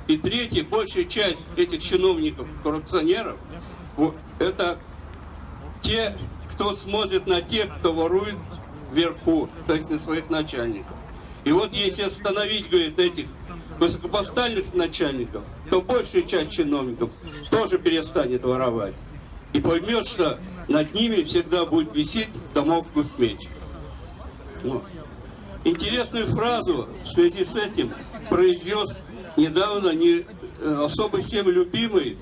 И третье, большая часть этих чиновников-коррупционеров, вот, это те, кто смотрит на тех, кто ворует вверху, то есть на своих начальников. И вот если остановить, говорит, этих высокопоставленных начальников, то большая часть чиновников тоже перестанет воровать. И поймет, что над ними всегда будет висеть домоклый меч. Вот. Интересную фразу в связи с этим произнес недавно не э, особо всем любимый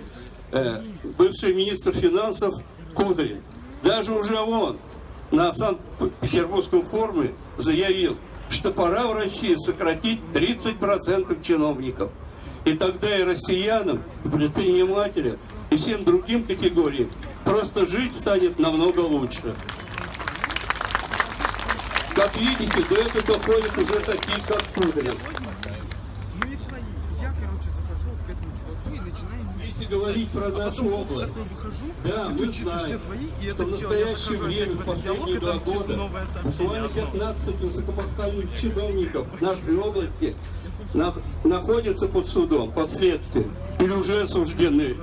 э, бывший министр финансов Кудрин. Даже уже он на Санкт-Петербургском форуме заявил, что пора в России сократить 30% чиновников. И тогда и россиянам, и предпринимателям, и всем другим категориям просто жить станет намного лучше. Как видите, до этого доходят уже такие, как Кудрин. Говорить про нашу область, да, мы знаем, что в настоящее время, в последние два года, буквально 15 высокопоставленных чиновников нашей области находятся под судом, под следствием, или уже осуждены.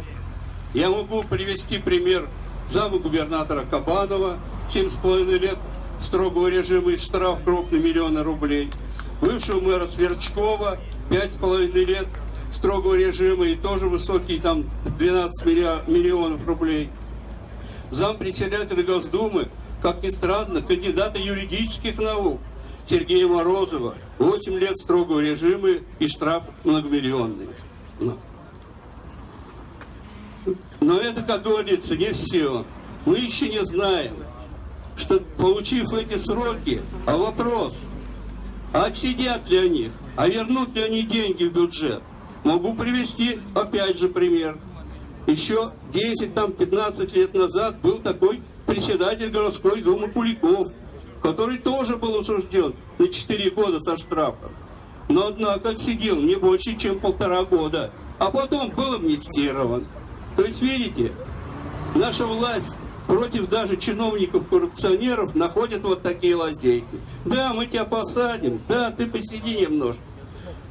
Я могу привести пример зама губернатора Кабанова, 7,5 лет строгого режима и штраф крупный миллиона рублей, бывшего мэра Сверчкова, 5,5 лет строгого режима и тоже высокий, там 12 миллионов рублей. Зам председателя Госдумы, как ни странно, кандидата юридических наук Сергея Морозова, 8 лет строгого режима и штраф многомиллионный. Но, Но это, как говорится, не все. Мы еще не знаем, что получив эти сроки, а вопрос, отсидят ли они, а вернут ли они деньги в бюджет? Могу привести опять же пример. Еще 10-15 лет назад был такой председатель городской думы Куликов, который тоже был осужден на 4 года со штрафом. Но, однако, отсидел не больше, чем полтора года, а потом был амнистирован. То есть, видите, наша власть против даже чиновников-коррупционеров находит вот такие лазейки. Да, мы тебя посадим, да, ты посиди немножко.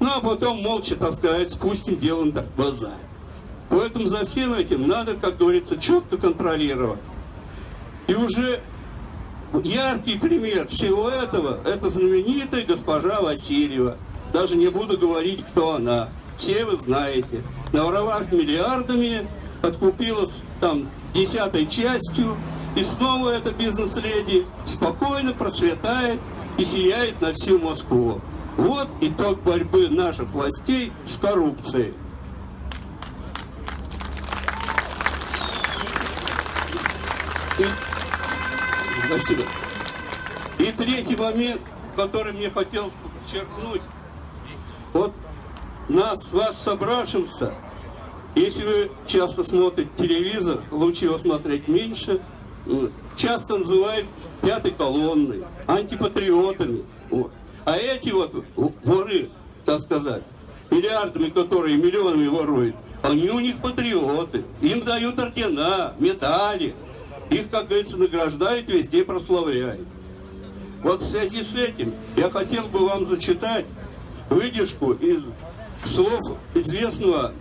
Ну, а потом молча, так сказать, спустим дело на глаза. Поэтому за всем этим надо, как говорится, четко контролировать. И уже яркий пример всего этого, это знаменитая госпожа Васильева. Даже не буду говорить, кто она. Все вы знаете. Наворовав миллиардами, откупилась там десятой частью, и снова эта бизнес-леди спокойно процветает и сияет на всю Москву. Вот итог борьбы наших властей с коррупцией. И... Спасибо. И третий момент, который мне хотелось подчеркнуть. Вот нас, вас собравшимся, если вы часто смотрите телевизор, лучше его смотреть меньше, часто называют пятой колонной, антипатриотами. Вот. А эти вот воры, так сказать, миллиардами, которые миллионами воруют, они у них патриоты. Им дают ордена, медали. Их, как говорится, награждают, везде прославляют. Вот в связи с этим я хотел бы вам зачитать выдержку из слов известного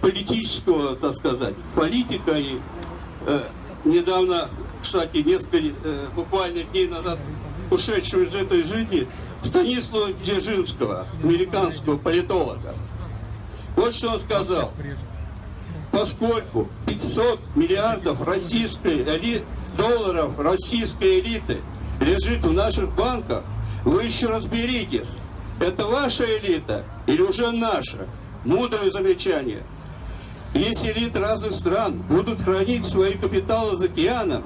политического, так сказать, политика и э, недавно, кстати, несколько, э, буквально дней назад ушедшего из этой жизни Станислава Дзержинского, американского политолога. Вот что он сказал. Поскольку 500 миллиардов российской эли... долларов российской элиты лежит в наших банках, вы еще разберитесь, это ваша элита или уже наша? Мудрое замечание. Если элиты разных стран будут хранить свои капиталы за океаном,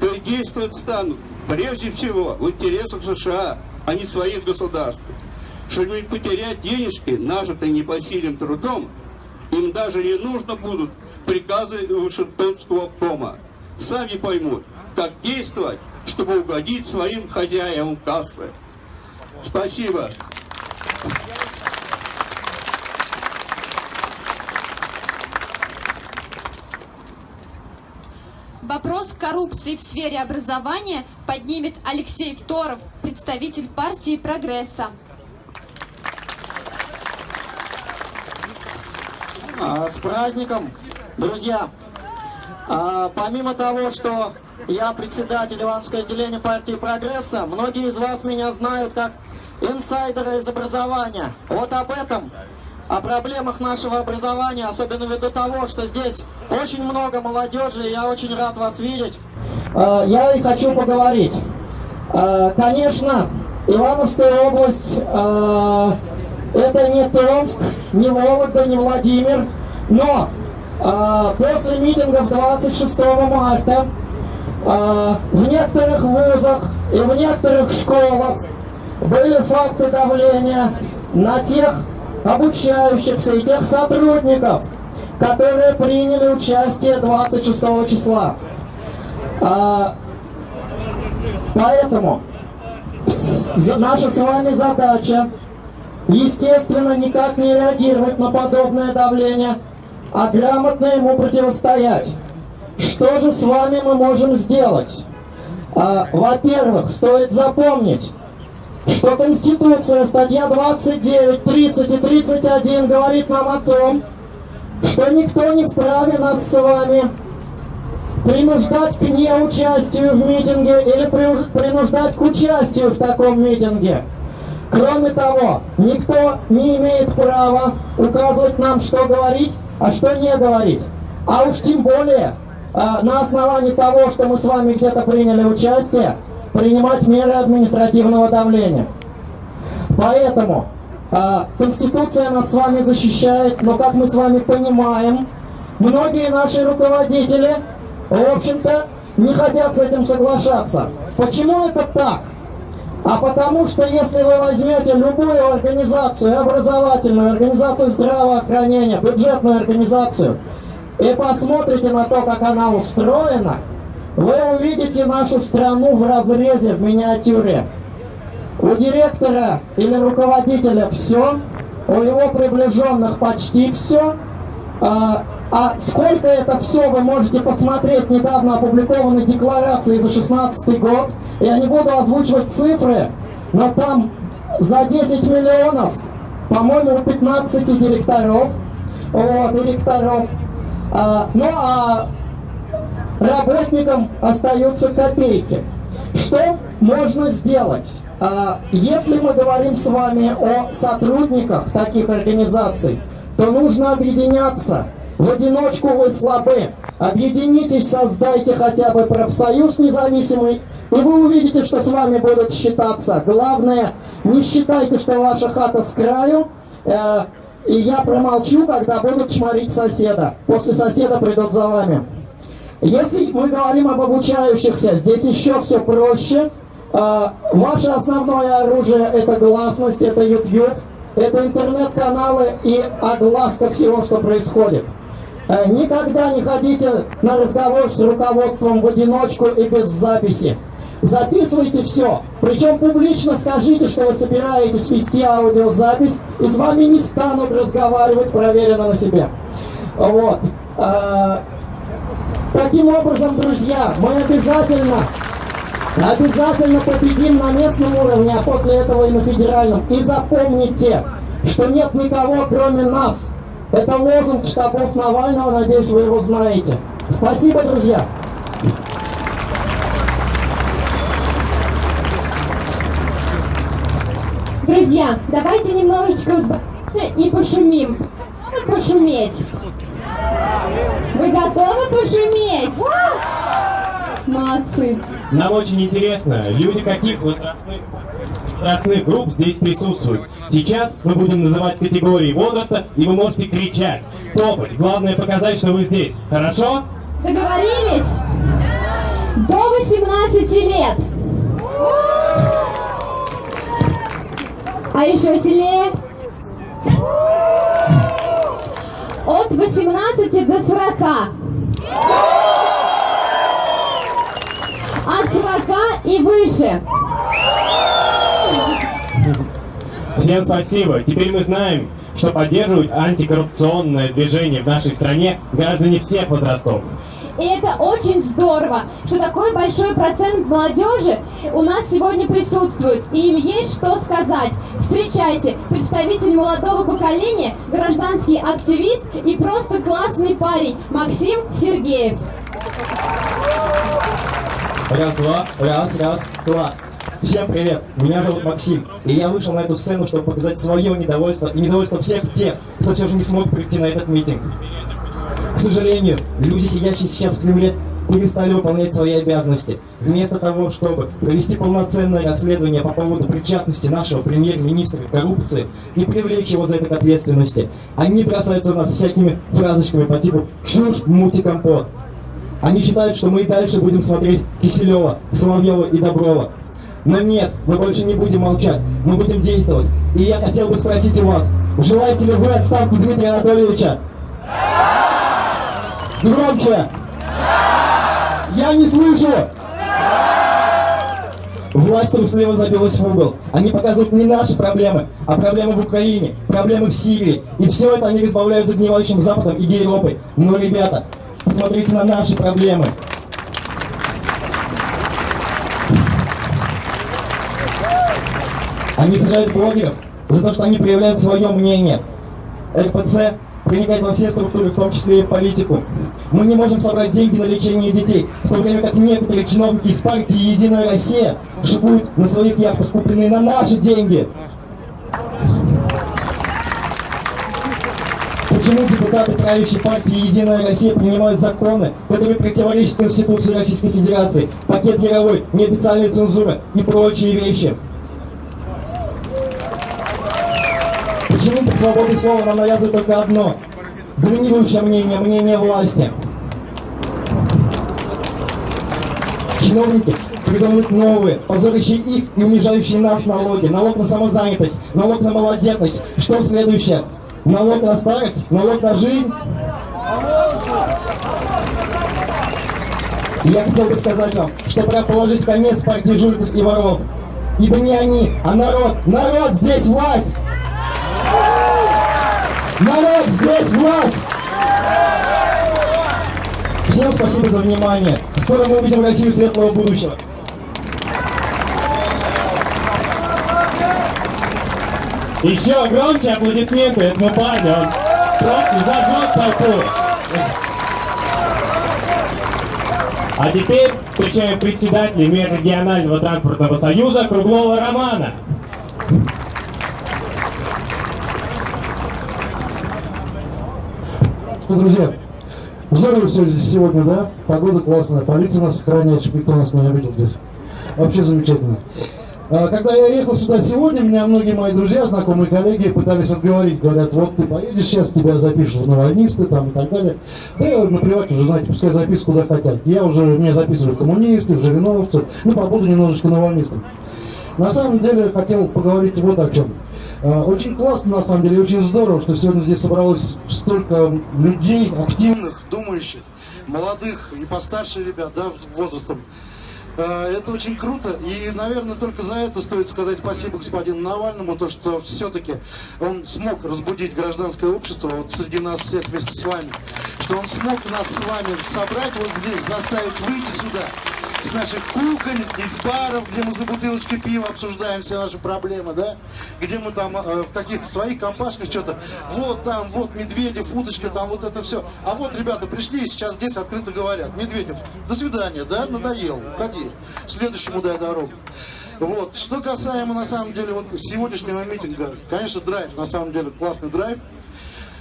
то и действовать станут прежде всего в интересах США, а не своих государств. что-нибудь потерять денежки, нажитые непосильным трудом, им даже не нужно будут приказы Вашингтонского кома. Сами поймут, как действовать, чтобы угодить своим хозяевам кассы. Спасибо. Вопрос коррупции в сфере образования поднимет Алексей Второв, представитель партии «Прогресса». А, С праздником, друзья! А, Помимо того, что я председатель Ивановского отделения партии «Прогресса», многие из вас меня знают как инсайдера из образования. Вот об этом, о проблемах нашего образования, особенно ввиду того, что здесь очень много молодежи, и я очень рад вас видеть. А, Я и хочу поговорить. А, Конечно, Ивановская область а, это не Томск, не Вологда, не Владимир, но после митингов 26 марта в некоторых вузах и в некоторых школах были факты давления на тех обучающихся и тех сотрудников, которые приняли участие 26 числа. А, поэтому наша с вами задача естественно, никак не реагировать на подобное давление, а грамотно ему противостоять. Что же с вами мы можем сделать? А, Во-первых, стоит запомнить, что Конституция, статья 29, 30 и 31 говорит нам о том, что никто не вправе нас с вами принуждать к неучастию в митинге или принуждать к участию в таком митинге. Кроме того, никто не имеет права указывать нам, что говорить, а что не говорить. А уж тем более, а, на основании того, что мы с вами где-то приняли участие, принимать меры административного давления. Поэтому а, Конституция нас с вами защищает, но, как мы с вами понимаем, многие наши руководители, в общем-то, не хотят с этим соглашаться. Почему это так? А потому что если вы возьмете любую организацию, образовательную, организацию здравоохранения, бюджетную организацию, и посмотрите на то, как она устроена, вы увидите нашу страну в разрезе, в миниатюре. У директора или руководителя все, у его приближенных почти все. А, а сколько это все, вы можете посмотреть недавно опубликованной декларации за 16 год. Я не буду озвучивать цифры, но там за 10 миллионов, по-моему, у 15 директоров, вот, директоров. А, ну а работникам остаются копейки. Что можно сделать? А, Если мы говорим с вами о сотрудниках таких организаций, то нужно объединяться. В одиночку вы слабы. Объединитесь, создайте хотя бы профсоюз независимый, и вы увидите, что с вами будут считаться. Главное, не считайте, что ваша хата с краю, э, и я промолчу, когда будут чморить соседа. После соседа придут за вами. Если мы говорим об обучающихся, здесь еще все проще. А, Ваше основное оружие это гласность, это YouTube, это интернет-каналы и огласка всего, что происходит. Э, Никогда не ходите на разговор с руководством в одиночку и без записи. Записывайте все. Причем публично скажите, что вы собираетесь вести аудиозапись, и с вами не станут разговаривать, проверено на себе. Вот. А, Таким образом, друзья, мы обязательно, обязательно победим на местном уровне, а после этого и на федеральном. И запомните, что нет никого, кроме нас. Это лозунг штабов Навального, надеюсь, вы его знаете. Спасибо, друзья. Друзья, давайте немножечко и пошумим. Пошуметь? Вы готовы пошуметь? Молодцы. Нам очень интересно, люди каких возрастных, возрастных групп здесь присутствуют. Сейчас мы будем называть категории возраста, и вы можете кричать, топать. Главное показать, что вы здесь. Хорошо? Договорились? До 18 лет. А еще сильнее. От 18 до 40. От 40 и выше. Всем спасибо. Теперь мы знаем, что поддерживают антикоррупционное движение в нашей стране граждане всех возрастов. И это очень здорово, что такой большой процент молодежи у нас сегодня присутствует, и им есть что сказать. Встречайте, представитель молодого поколения, гражданский активист и просто классный парень Максим Сергеев. Раз, два, раз, раз, класс. Всем привет, меня зовут Максим, и я вышел на эту сцену, чтобы показать свое недовольство и недовольство всех тех, кто все же не смог прийти на этот митинг. К сожалению, люди, сидящие сейчас в Кремле, перестали выполнять свои обязанности. Вместо того, чтобы провести полноценное расследование по поводу причастности нашего премьер-министра к коррупции и привлечь его за это к ответственности, они бросаются в нас всякими фразочками по типу «чушь, мути, компот». Они считают, что мы и дальше будем смотреть Киселева, Соловьева и Доброва. Но нет, мы больше не будем молчать, мы будем действовать. И я хотел бы спросить у вас, желаете ли вы отставки Дмитрия Анатольевича? Громче! Я не слышу! Власть трусливо забилась в угол. Они показывают не наши проблемы, а проблемы в Украине, проблемы в Сирии. И все это они разбавляют загнивающим Западом и Европой. Но, ребята, посмотрите на наши проблемы. Они сажают блогеров за то, что они проявляют свое мнение. РПЦ проникает во все структуры, в том числе и в политику. Мы не можем собрать деньги на лечение детей, в то время как некоторые чиновники из партии «Единая Россия» шикуют на своих яхтах, купленные на наши деньги. Почему депутаты правящей партии «Единая Россия» принимают законы, которые противоречат Конституции Российской Федерации, пакет Яровой, неофициальная цензура и прочие вещи? Почему под свободой слова нам навязывают только одно? Доминирующее мнение, мнение власти. Чиновники придумывают новые, позорящие их и унижающие нас налоги. Налог на самозанятость, налог на малодетность. Что следующее? Налог на старость, налог на жизнь. Я хотел бы сказать вам, что пора положить конец партии жуликов и воров. Ибо не они, а народ. Народ здесь власть! Народ, здесь власть! Всем спасибо за внимание. Скоро мы увидим Россию светлого будущего. Еще громче аплодисменты этому парню. Он просто зажег толпу. А теперь встречаем председателя Межрегионального транспортного союза Круглова Романа. Ну, друзья, здорово все здесь сегодня, да? Погода классная, полиция нас охраняет, чтобы никто нас не обидел здесь. Вообще замечательно. А, Когда я ехал сюда сегодня, меня многие мои друзья, знакомые коллеги пытались отговорить. Говорят, вот ты поедешь сейчас, тебя запишут в навальнисты там и так далее. Да я говорю, наплевать уже, знаете, пускай записывают куда хотят. Я уже, меня записывали в коммунисты, в жириновцы, ну побуду немножечко навальнистом. На самом деле хотел поговорить вот о чем. А, Очень классно, на самом деле, очень здорово, что сегодня здесь собралось столько людей, активных, думающих, молодых и постарше ребят, да, возрастом. А, Это очень круто, и, наверное, только за это стоит сказать спасибо господину Навальному, то, что все-таки он смог разбудить гражданское общество вот среди нас всех вместе с вами, что он смог нас с вами собрать вот здесь, заставить выйти сюда, с наших кухонь, из баров, где мы за бутылочкой пива обсуждаем все наши проблемы, да, где мы там э, в каких-то своих компашках что-то, вот там, вот Медведев, уточка, там вот это все. А вот ребята пришли и сейчас здесь открыто говорят, Медведев, до свидания, да, надоел, уходи, следующему дай дорогу. Вот. Что касаемо, на самом деле, вот сегодняшнего митинга, конечно, драйв, на самом деле, классный драйв.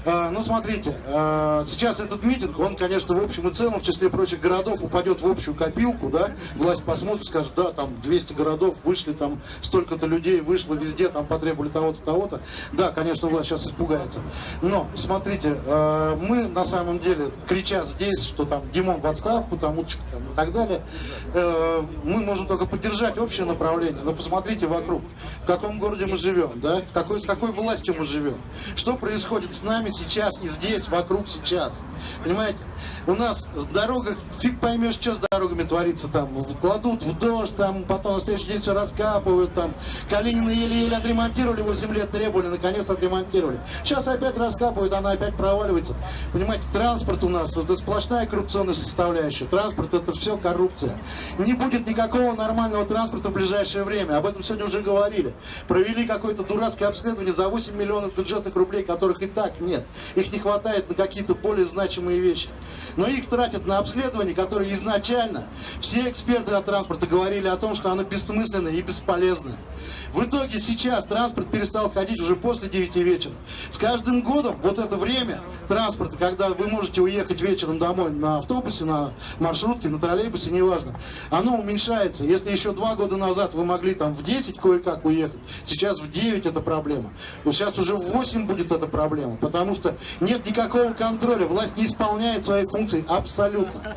А, Ну, смотрите, а, сейчас этот митинг, он, конечно, в общем и целом, в числе прочих городов, упадет в общую копилку, да, власть посмотрит, скажет, да, там 200 городов вышли, там столько-то людей вышло везде, там потребовали того-то, того-то. Да, конечно, власть сейчас испугается. Но, смотрите, а, мы на самом деле, крича здесь, что там Димон в отставку, там Уточка там, и так далее, э, мы можем только поддержать общее направление. Но посмотрите вокруг, в каком городе мы живем, да, в какой, с какой властью мы живем, что происходит с нами сейчас и здесь, вокруг сейчас. Понимаете? У нас с дорогах, фиг поймешь, что с дорогами творится там. Кладут в дождь, там, потом на следующий день все раскапывают, там. Калинина еле-еле отремонтировали, 8 лет требовали, наконец отремонтировали. Сейчас опять раскапывают, она опять проваливается. Понимаете, транспорт у нас, это сплошная коррупционная составляющая. Транспорт это все коррупция. Не будет никакого нормального транспорта в ближайшее время. Об этом сегодня уже говорили. Провели какое-то дурацкое обследование за 8 миллионов бюджетных рублей, которых и так нет. Их не хватает на какие-то более значимые вещи. Но их тратят на обследование, которые изначально все эксперты от транспорта говорили о том, что оно бессмысленное и бесполезное. В итоге сейчас транспорт перестал ходить уже после 9 вечера. С каждым годом вот это время транспорта, когда вы можете уехать вечером домой на автобусе, на маршрутке, на троллейбусе, неважно, оно уменьшается. Если еще два года назад вы могли там в 10 кое-как уехать, сейчас в 9 это проблема. Вот сейчас уже в 8 будет эта проблема, потому что нет никакого контроля, власть не исполняет свои функции абсолютно.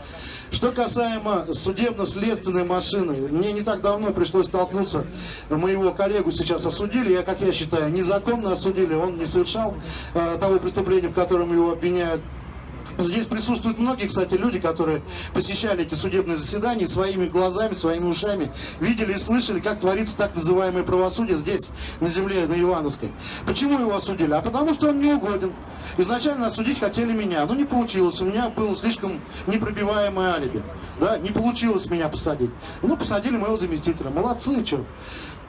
Что касаемо судебно-следственной машины, мне не так давно пришлось столкнуться, моего коллегу сейчас осудили, я, как я считаю, незаконно осудили, он не совершал э, того преступления, в котором его обвиняют. Здесь присутствуют многие, кстати, люди, которые посещали эти судебные заседания своими глазами, своими ушами, видели и слышали, как творится так называемое правосудие здесь, на земле, на Ивановской. Почему его осудили? А потому что он не угоден. Изначально осудить хотели меня, но не получилось. У меня было слишком непробиваемое алиби. Да, не получилось меня посадить. Ну, посадили моего заместителя. Молодцы, что.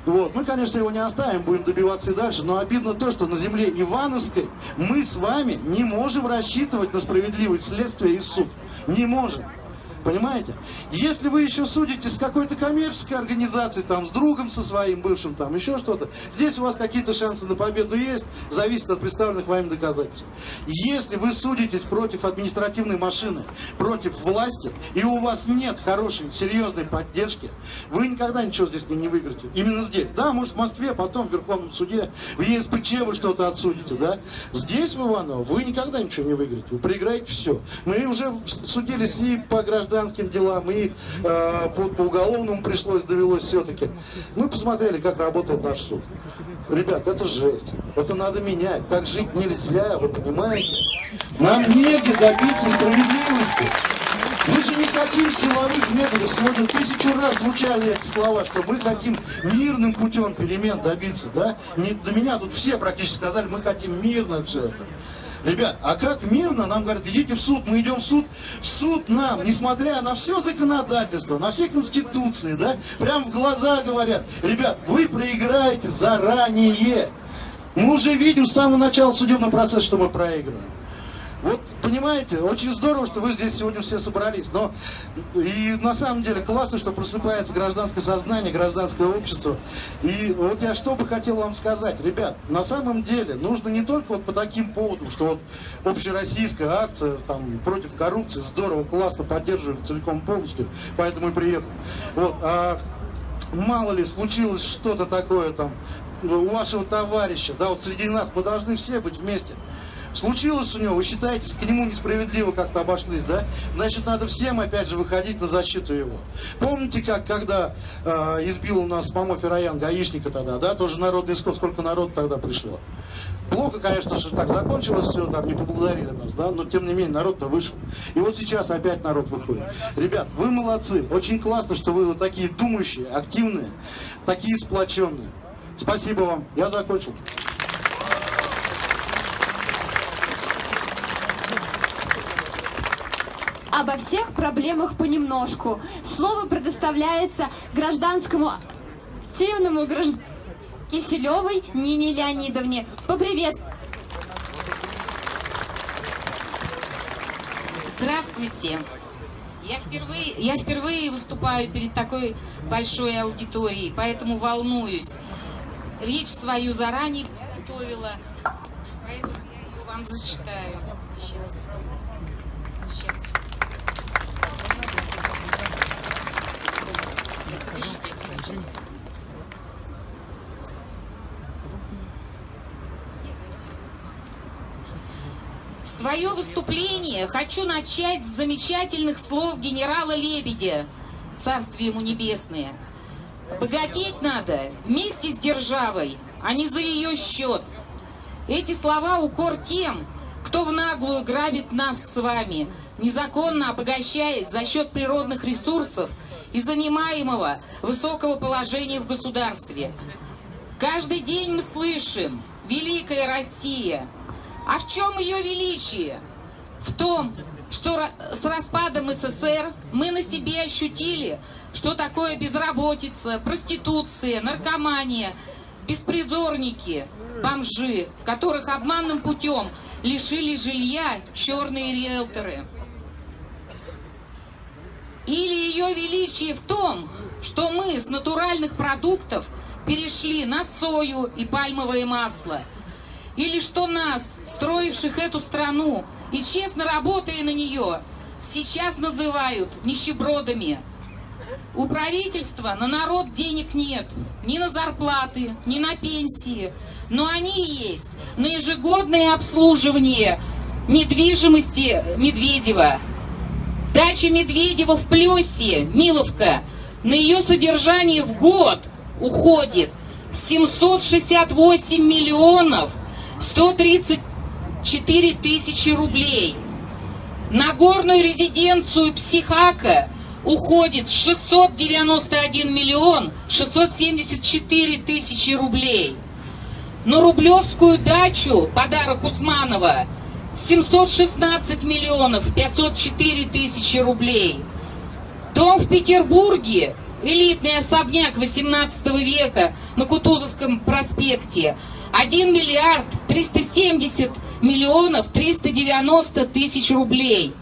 Вот. Мы, конечно, его не оставим, будем добиваться и дальше, но обидно то, что на земле Ивановской мы с вами не можем рассчитывать на справедливость следствия и суд. Не можем. Понимаете? Если вы еще судите с какой-то коммерческой организацией, там, с другом со своим бывшим, там, еще что-то, здесь у вас какие-то шансы на победу есть, зависит от представленных вами доказательств. Если вы судитесь против административной машины, против власти, и у вас нет хорошей, серьезной поддержки, вы никогда ничего здесь не, выиграете. Именно здесь. Да, может, в Москве, потом в Верховном суде, в ЕСПЧ вы что-то отсудите, да? Здесь, в Иваново, вы никогда ничего не выиграете. Вы проиграете все. Мы уже судились и по гражданам, гражданским делам, и э, по, по уголовному пришлось, довелось все-таки. Мы посмотрели, как работает наш суд. Ребят, это жесть. Это надо менять. Так жить нельзя, вы понимаете? Нам негде добиться справедливости. Мы же не хотим силовых методов. Сегодня тысячу раз звучали эти слова, что мы хотим мирным путем перемен добиться. Да? Не, до меня тут все практически сказали, мы хотим мирно все это. Ребят, а как мирно нам говорят, идите в суд, мы идем в суд. Суд нам, несмотря на все законодательство, на все конституции, да, прям в глаза говорят, ребят, вы проиграете заранее. Мы уже видим с самого начала судебного процесса, что мы проигрываем. Вот, понимаете, очень здорово, что вы здесь сегодня все собрались. Но и на самом деле классно, что просыпается гражданское сознание, гражданское общество. И вот я что бы хотел вам сказать. Ребят, на самом деле нужно не только вот по таким поводам, что вот общероссийская акция там, против коррупции, здорово, классно, поддерживаю целиком полностью, поэтому и приехал. Вот, а мало ли случилось что-то такое там у вашего товарища, да, вот среди нас мы должны все быть вместе. Случилось у него, вы считаете, к нему несправедливо как-то обошлись, да? Значит, надо всем, опять же, выходить на защиту его. Помните, как, когда э, избил у нас Мамо Фероян, гаишника тогда, да? Тоже народный исход, сколько народу тогда пришло. Плохо, конечно, что так закончилось все, там не поблагодарили нас, да, но тем не менее народ-то вышел. И вот сейчас опять народ выходит. Ребят, вы молодцы, очень классно, что вы вот такие думающие, активные, такие сплоченные. Спасибо вам, я закончил. Обо всех проблемах понемножку. Слово предоставляется гражданскому активному гражданину Киселевой Нине Леонидовне. Попривет. Здравствуйте. Я впервые, я впервые выступаю перед такой большой аудиторией, поэтому волнуюсь. Речь свою заранее готовила, поэтому я ее вам зачитаю. Сейчас. Свое выступление хочу начать с замечательных слов генерала Лебедя, царствие ему небесное. Богатеть надо вместе с державой, а не за ее счет. Эти слова укор тем, кто в наглую грабит нас с вами, незаконно обогащаясь за счет природных ресурсов и занимаемого высокого положения в государстве. Каждый день мы слышим «Великая Россия», а в чем ее величие? В том, что с распадом СССР мы на себе ощутили, что такое безработица, проституция, наркомания, беспризорники, бомжи, которых обманным путем лишили жилья черные риэлторы. Или ее величие в том, что мы с натуральных продуктов перешли на сою и пальмовое масло – или что нас, строивших эту страну и честно работая на нее, сейчас называют нищебродами. У правительства на народ денег нет, ни на зарплаты, ни на пенсии, но они есть на ежегодное обслуживание недвижимости Медведева. Дача Медведева в Плесе, Миловка, на ее содержание в год уходит 768 миллионов 134 тысячи рублей. На горную резиденцию Психака уходит 691 миллион 674 тысячи рублей. На Рублевскую дачу, подарок Усманова, 716 миллионов 504 тысячи рублей. Дом в Петербурге, элитный особняк 18 века на Кутузовском проспекте, 1 миллиард 370 миллионов 390 тысяч рублей.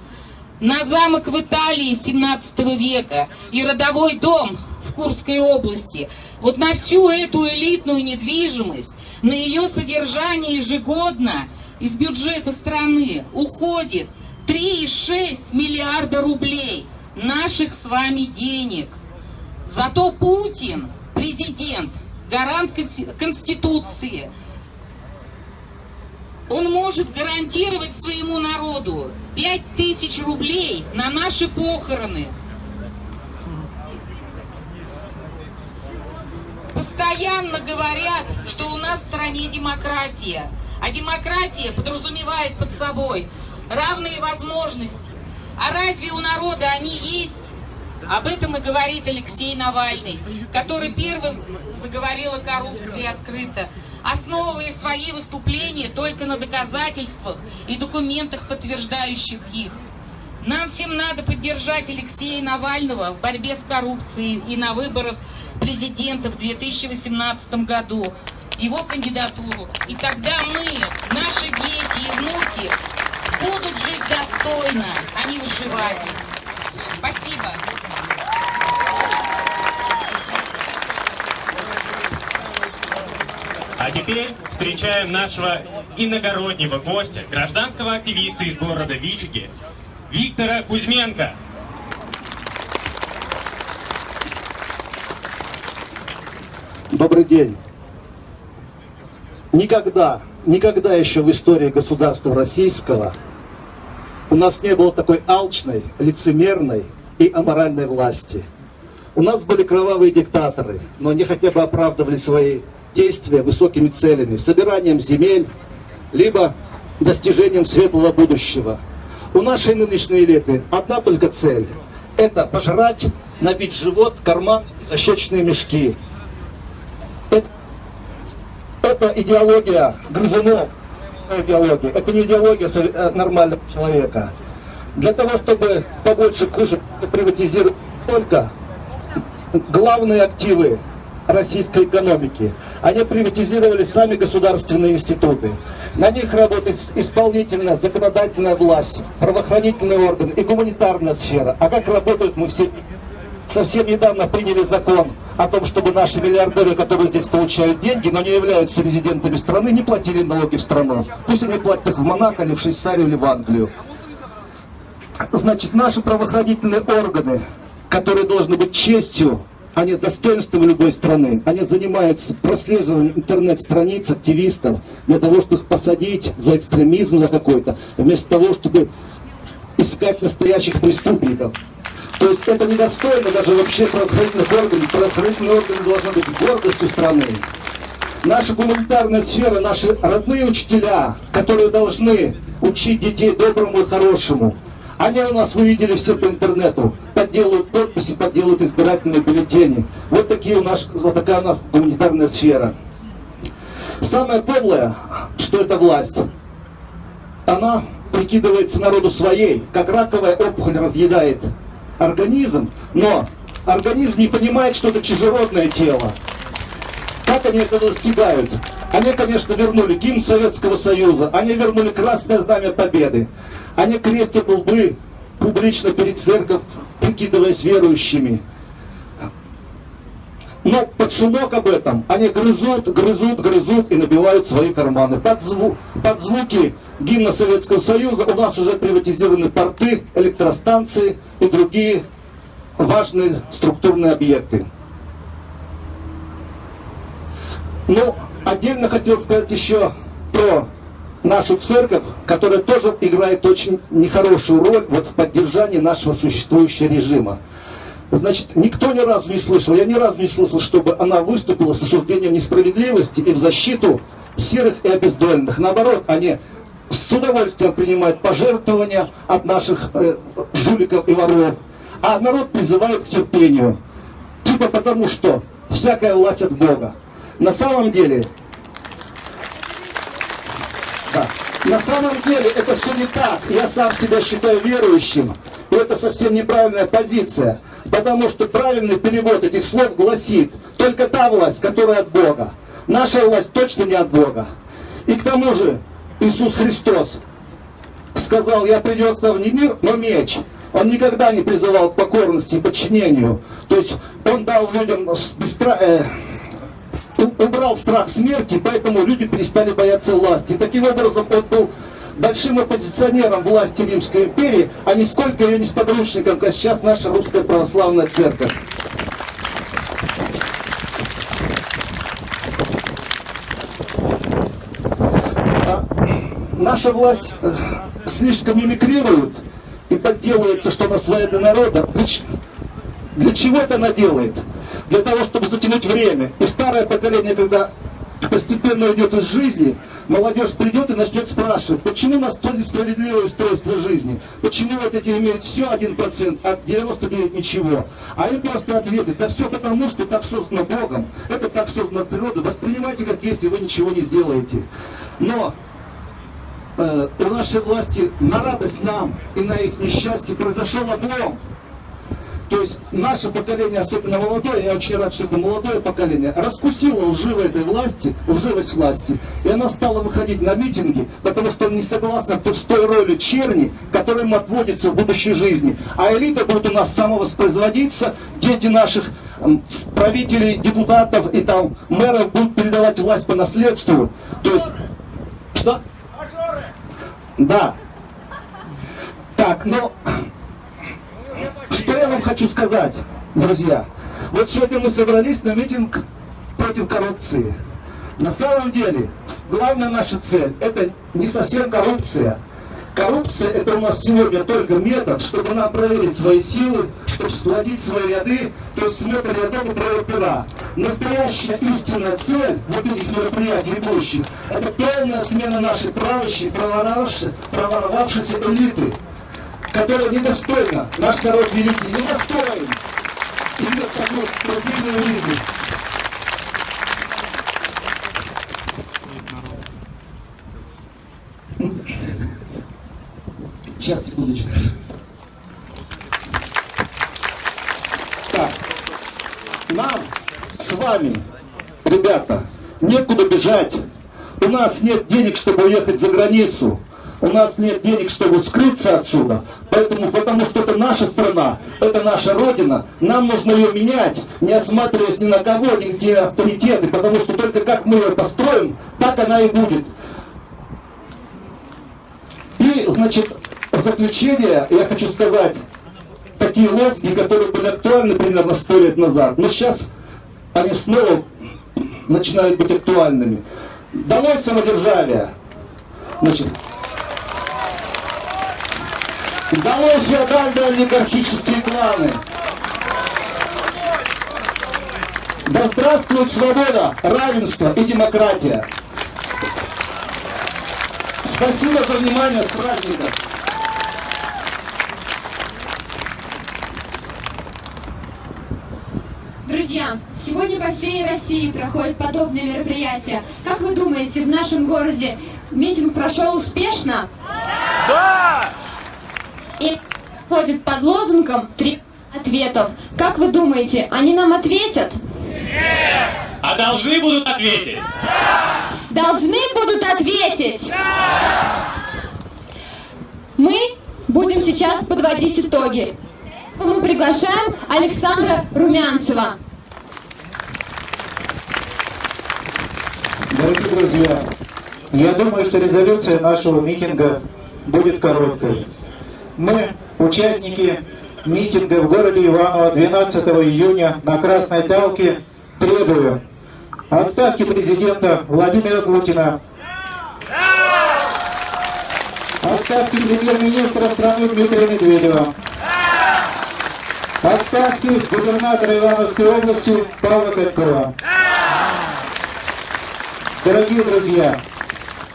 На замок в Италии 17 века и родовой дом в Курской области. Вот на всю эту элитную недвижимость, на ее содержание ежегодно из бюджета страны уходит 3,6 миллиарда рублей наших с вами денег. Зато Путин, президент, гарант Конституции, он может гарантировать своему народу 5000 рублей на наши похороны. Постоянно говорят, что у нас в стране демократия. А демократия подразумевает под собой равные возможности. А разве у народа они есть? Об этом и говорит Алексей Навальный, который первый заговорил о коррупции открыто, основывая свои выступления только на доказательствах и документах, подтверждающих их. Нам всем надо поддержать Алексея Навального в борьбе с коррупцией и на выборах президента в 2018 году, его кандидатуру. И тогда мы, наши дети и внуки будут жить достойно, а не выживать. Спасибо. А теперь встречаем нашего иногороднего гостя, гражданского активиста из города Вичуги, Виктора Кузьменко. Добрый день. Никогда, никогда еще в истории государства российского у нас не было такой алчной, лицемерной и аморальной власти. У нас были кровавые диктаторы, но они хотя бы оправдывали свои действия высокими целями, собиранием земель, либо достижением светлого будущего. У нашей нынешней элиты одна только цель – это пожрать, набить живот, карман и защечные мешки. Это, это идеология грызунов, идеология. Это не идеология э, нормального человека. Для того, чтобы побольше кушать, приватизировать только главные активы российской экономики. Они приватизировали сами государственные институты. На них работает исполнительная, законодательная власть, правоохранительные органы и гуманитарная сфера. А как работают мы все совсем недавно приняли закон о том, чтобы наши миллиардеры, которые здесь получают деньги, но не являются резидентами страны, не платили налоги в страну. Пусть они платят их в Монако, или в Швейцарию, или в Англию. Значит, наши правоохранительные органы, которые должны быть честью, они достоинством любой страны, они занимаются прослеживанием интернет-страниц активистов для того, чтобы их посадить за экстремизм за какой-то, вместо того, чтобы искать настоящих преступников. То есть это недостойно даже вообще правоохранительных органов. Правоохранительные органы должны быть гордостью страны. Наша гуманитарная сфера, наши родные учителя, которые должны учить детей доброму и хорошему, они у нас, вы видели все по интернету, подделывают подписи, подделывают избирательные бюллетени. Вот, такие у нас, вот такая у нас гуманитарная сфера. Самое подлое, что эта власть, она прикидывается народу своей, как раковая опухоль разъедает организм, но организм не понимает, что это чужеродное тело. Как они это достигают? Они, конечно, вернули гимн Советского Союза, они вернули Красное Знамя Победы, они крестят лбы публично перед церковь, прикидываясь верующими. Но под шумок об этом они грызут, грызут, грызут и набивают свои карманы. Под, зву под звуки гимна Советского Союза у нас уже приватизированы порты, электростанции и другие важные структурные объекты. Ну, отдельно хотел сказать еще про нашу церковь, которая тоже играет очень нехорошую роль вот в поддержании нашего существующего режима. Значит, никто ни разу не слышал, я ни разу не слышал, чтобы она выступила с осуждением несправедливости и в защиту серых и обездоленных. Наоборот, они с удовольствием принимают пожертвования от наших э, жуликов и воров. А народ призывает к терпению. Типа потому что всякая власть от Бога. На самом деле да. На самом деле это все не так. Я сам себя считаю верующим. И это совсем неправильная позиция. Потому что правильный перевод этих слов гласит, только та власть, которая от Бога. Наша власть точно не от Бога. И к тому же Иисус Христос сказал, я принес вам не мир, но меч. Он никогда не призывал к покорности и подчинению. То есть он дал людям быстро, э, убрал страх смерти, поэтому люди перестали бояться власти. Таким образом он был большим оппозиционером власти Римской империи, а не сколько ее несподручником, как сейчас наша русская православная церковь. А наша власть э, слишком мимикрирует и подделывается, что она своя для народа. Для чего это она делает? Для того, чтобы затянуть время. И старое поколение, когда постепенно уйдет из жизни, молодежь придет и начнет спрашивать, почему у нас то несправедливое устройство жизни, почему вот эти имеют все 1%, а 99 ничего. А им просто ответят, да все потому, что так создано Богом, это так создано природой, воспринимайте как если вы ничего не сделаете. Но э, у нашей власти на радость нам и на их несчастье произошел облом. То есть наше поколение, особенно молодое, я очень рад, что это молодое поколение, раскусило лживой этой власти, лживость власти. И она стала выходить на митинги, потому что не согласна с той роли черни, которая им отводится в будущей жизни. А элита будет у нас самовоспроизводиться, дети наших правителей, депутатов и там мэров будут передавать власть по наследству. То есть... Что? Да. Так, ну... Что я вам хочу сказать, друзья? Вот сегодня мы собрались на митинг против коррупции. На самом деле, главная наша цель – это не совсем коррупция. Коррупция – это у нас сегодня только метод, чтобы нам проверить свои силы, чтобы сплотить свои ряды, то есть смотр рядом и правил пера. Настоящая истинная цель вот этих мероприятий будущих – это полная смена нашей правящей, проворовавшейся элиты которая недостойна. Наш народ великий недостоин иметь такую противную виду. Сейчас, секундочку. Так, нам с вами, ребята, некуда бежать. У нас нет денег, чтобы уехать за границу. У нас нет денег, чтобы скрыться отсюда. Поэтому, потому что это наша страна, это наша родина. Нам нужно ее менять, не осматриваясь ни на кого, ни какие авторитеты. Потому что только как мы ее построим, так она и будет. И, значит, в заключение я хочу сказать такие лозунги, которые были актуальны примерно сто лет назад. Но сейчас они снова начинают быть актуальными. Долой самодержавие. Значит, долой феодальные олигархические кланы. Да здравствует свобода, равенство и демократия. Спасибо за внимание, с праздником! Друзья, сегодня по всей России проходят подобные мероприятия. Как вы думаете, в нашем городе митинг прошел успешно? Да! И ходит под лозунгом три ответов. Как вы думаете, они нам ответят? А должны будут ответить? Должны будут ответить? Мы будем сейчас подводить итоги. Мы приглашаем Александра Румянцева. Дорогие друзья, я думаю, что резолюция нашего митинга будет короткой. Мы, участники митинга в городе Иваново 12 июня на Красной Талке, требуем. Отставки президента Владимира Путина, отставки премьер-министра страны Дмитрия Медведева, отставки губернатора Ивановской области Павла Каткова. Дорогие друзья,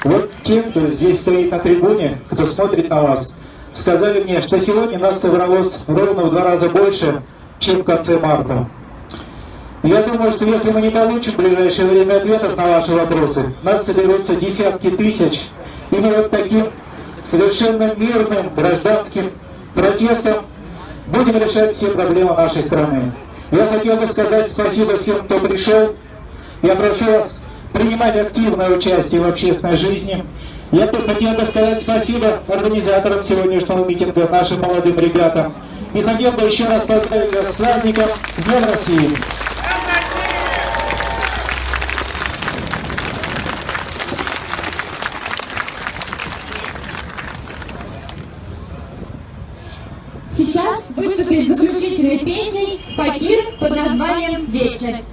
вот те, кто здесь стоит на трибуне, кто смотрит на вас, сказали мне, что сегодня нас собралось ровно в два раза больше, чем в конце марта. Я думаю, что если мы не получим в ближайшее время ответов на ваши вопросы, нас соберутся десятки тысяч, и мы вот таким совершенно мирным гражданским протестом будем решать все проблемы нашей страны. Я хотел бы сказать спасибо всем, кто пришел. Я прошу вас принимать активное участие в общественной жизни. Я бы хотел сказать спасибо организаторам сегодняшнего митинга, нашим молодым ребятам. И хотел бы еще раз поздравить вас с праздником с Днем России. Сейчас выступит заключительной песней «Факир» под названием «Вечность».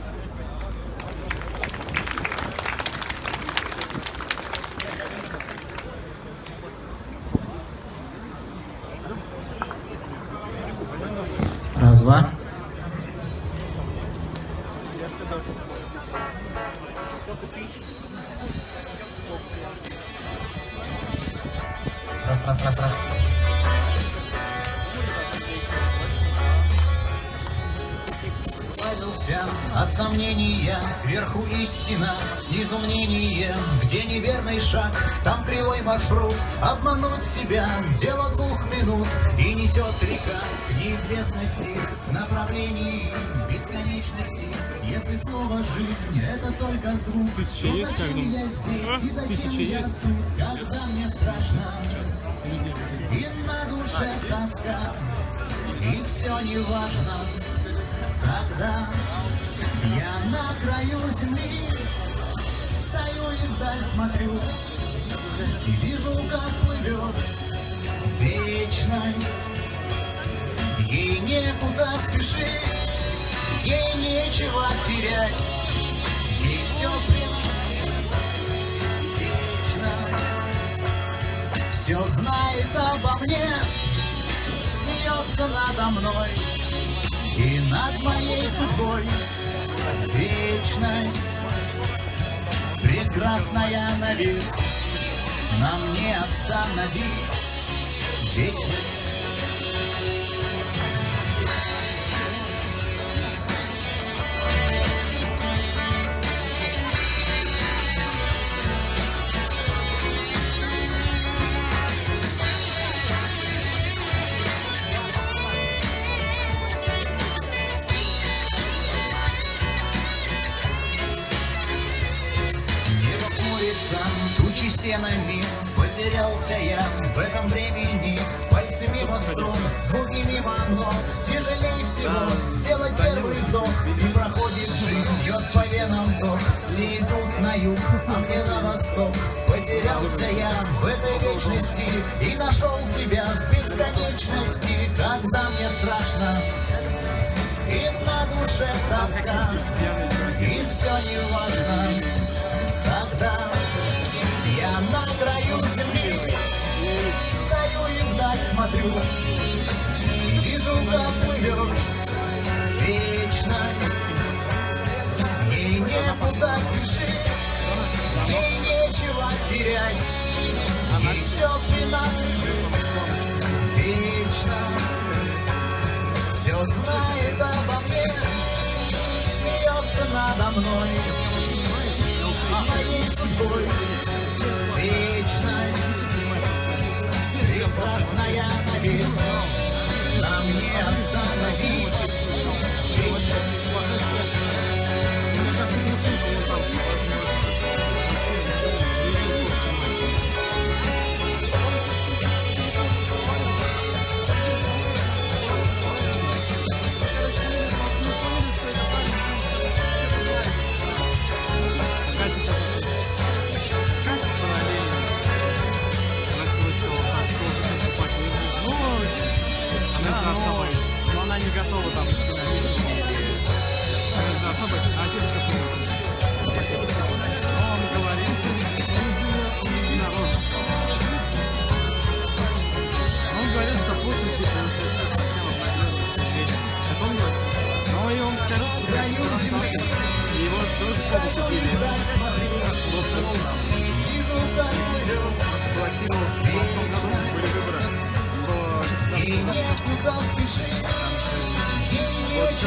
Шаг, там кривой маршрут, обмануть себя, дело двух минут, и несет река неизвестности, в направлении бесконечности, если слово жизнь это только звук, то есть, зачем я здесь? И А? зачем Тысяча я есть? тут, когда мне страшно, и на душе тоска, и все не важно, Тогда я на краю земли Стою и вдаль смотрю. И вижу, как плывет вечность. Ей некуда спешить Ей нечего терять. Ей все вечно Все знает обо мне Смеется надо мной. И над моей судьбой вечность прекрасная на вид нам не остановить. Вечность стенами, Потерялся я в этом времени. Пальцы мимо струн, звуки мимо нот Тяжелее всего сделать первый вдох. И проходит жизнь, бьет по венам вдох Все идут на юг, а мне на восток. Потерялся я в этой вечности И нашел себя в бесконечности. Когда мне страшно И на душе тоска И все не важно смотрю Вижу, как плывет вечность Ей некуда спешить Ей нечего терять Ей все принадлежит Вечно Все знает обо мне Смеется надо мной моей судьбой Вечность Прекрасная навек Нам не остановить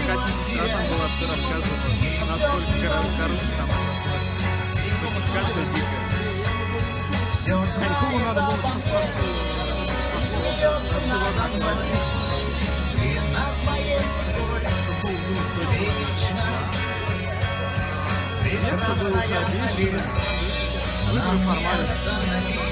Катя сестра там была, все рассказывала, насколько кор- короче там фальсификация дикая. Конькому надо было просто Смеется надо мной И над моей судьбой Вечность Место было уходить, не формально.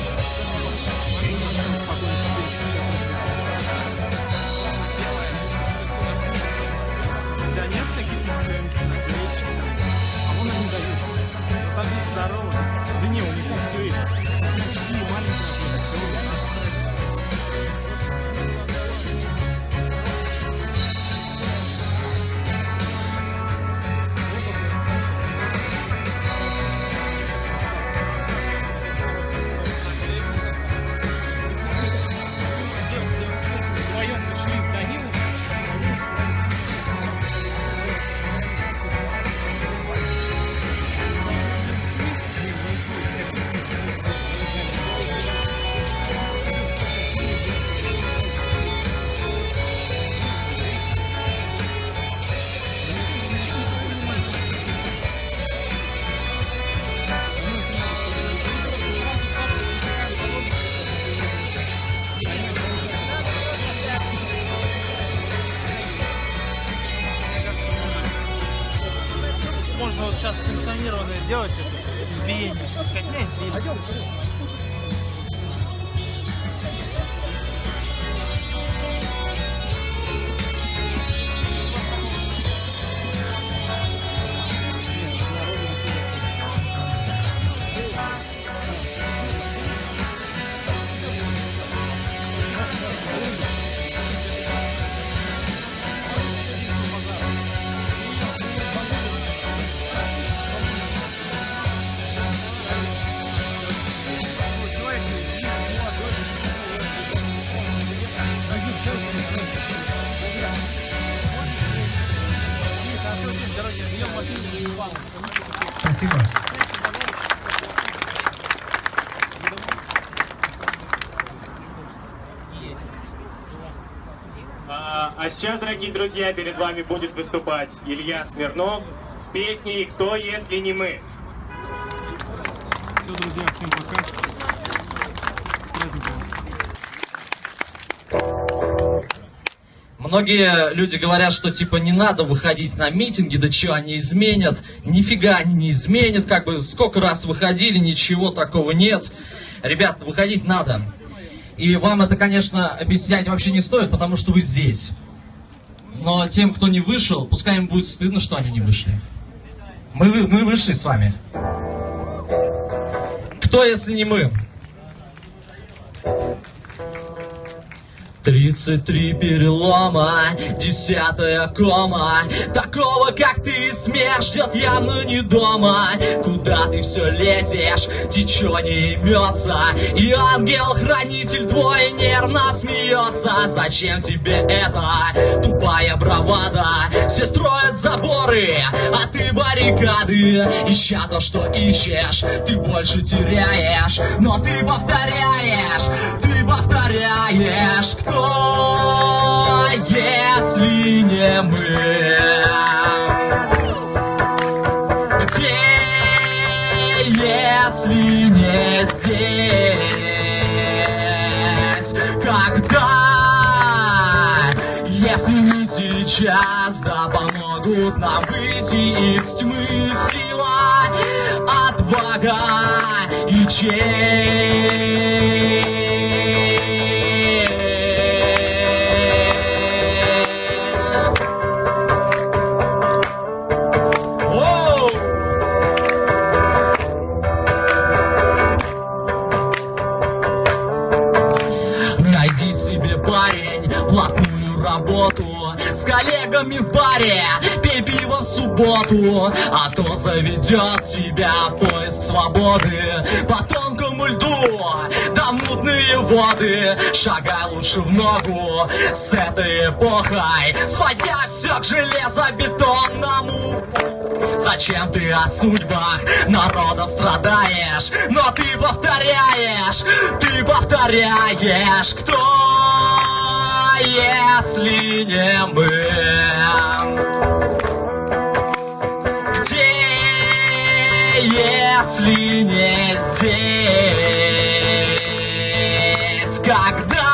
Сейчас, дорогие друзья, перед вами будет выступать Илья Смирнов с песней «Кто, если не мы?». Все, друзья, всем пока. С праздником. Многие люди говорят, что типа не надо выходить на митинги, да что они изменят. Нифига они не изменят, как бы сколько раз выходили, ничего такого нет. Ребят, выходить надо. И вам это, конечно, объяснять вообще не стоит, потому что вы здесь. Но тем, кто не вышел, пускай им будет стыдно, что они не вышли. Мы, мы вышли с вами. Кто, если не мы? 33 перелома, десятая кома. Такого, как ты, смерть ждет явно не дома. Куда ты все лезешь, течение имется И ангел-хранитель твой нервно смеется Зачем тебе это, тупая бравада? Все строят заборы, а ты баррикады. Ища то, что ищешь, ты больше теряешь. Но ты повторяешь, ты повторяешь Кто, если не мы? Где, если не здесь? Когда? Если не сейчас, да помогут нам выйти из тьмы сила, отвага и честь. С коллегами в баре, пей пиво в субботу А то заведет тебя поиск свободы. По тонкому льду, да мутные воды. Шагай лучше в ногу с этой эпохой. Сводя все к железобетонному. Зачем ты о судьбах народа страдаешь? Но ты повторяешь, ты повторяешь, кто, если не мы? Где, если не здесь? Когда?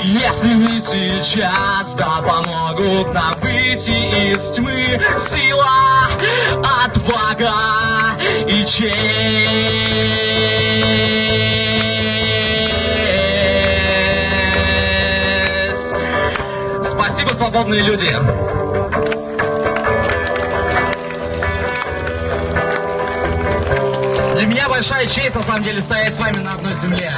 Если не сейчас, да помогут нам выйти из тьмы Сила, отвага и честь свободные люди! Для меня большая честь, на самом деле, стоять с вами на одной земле.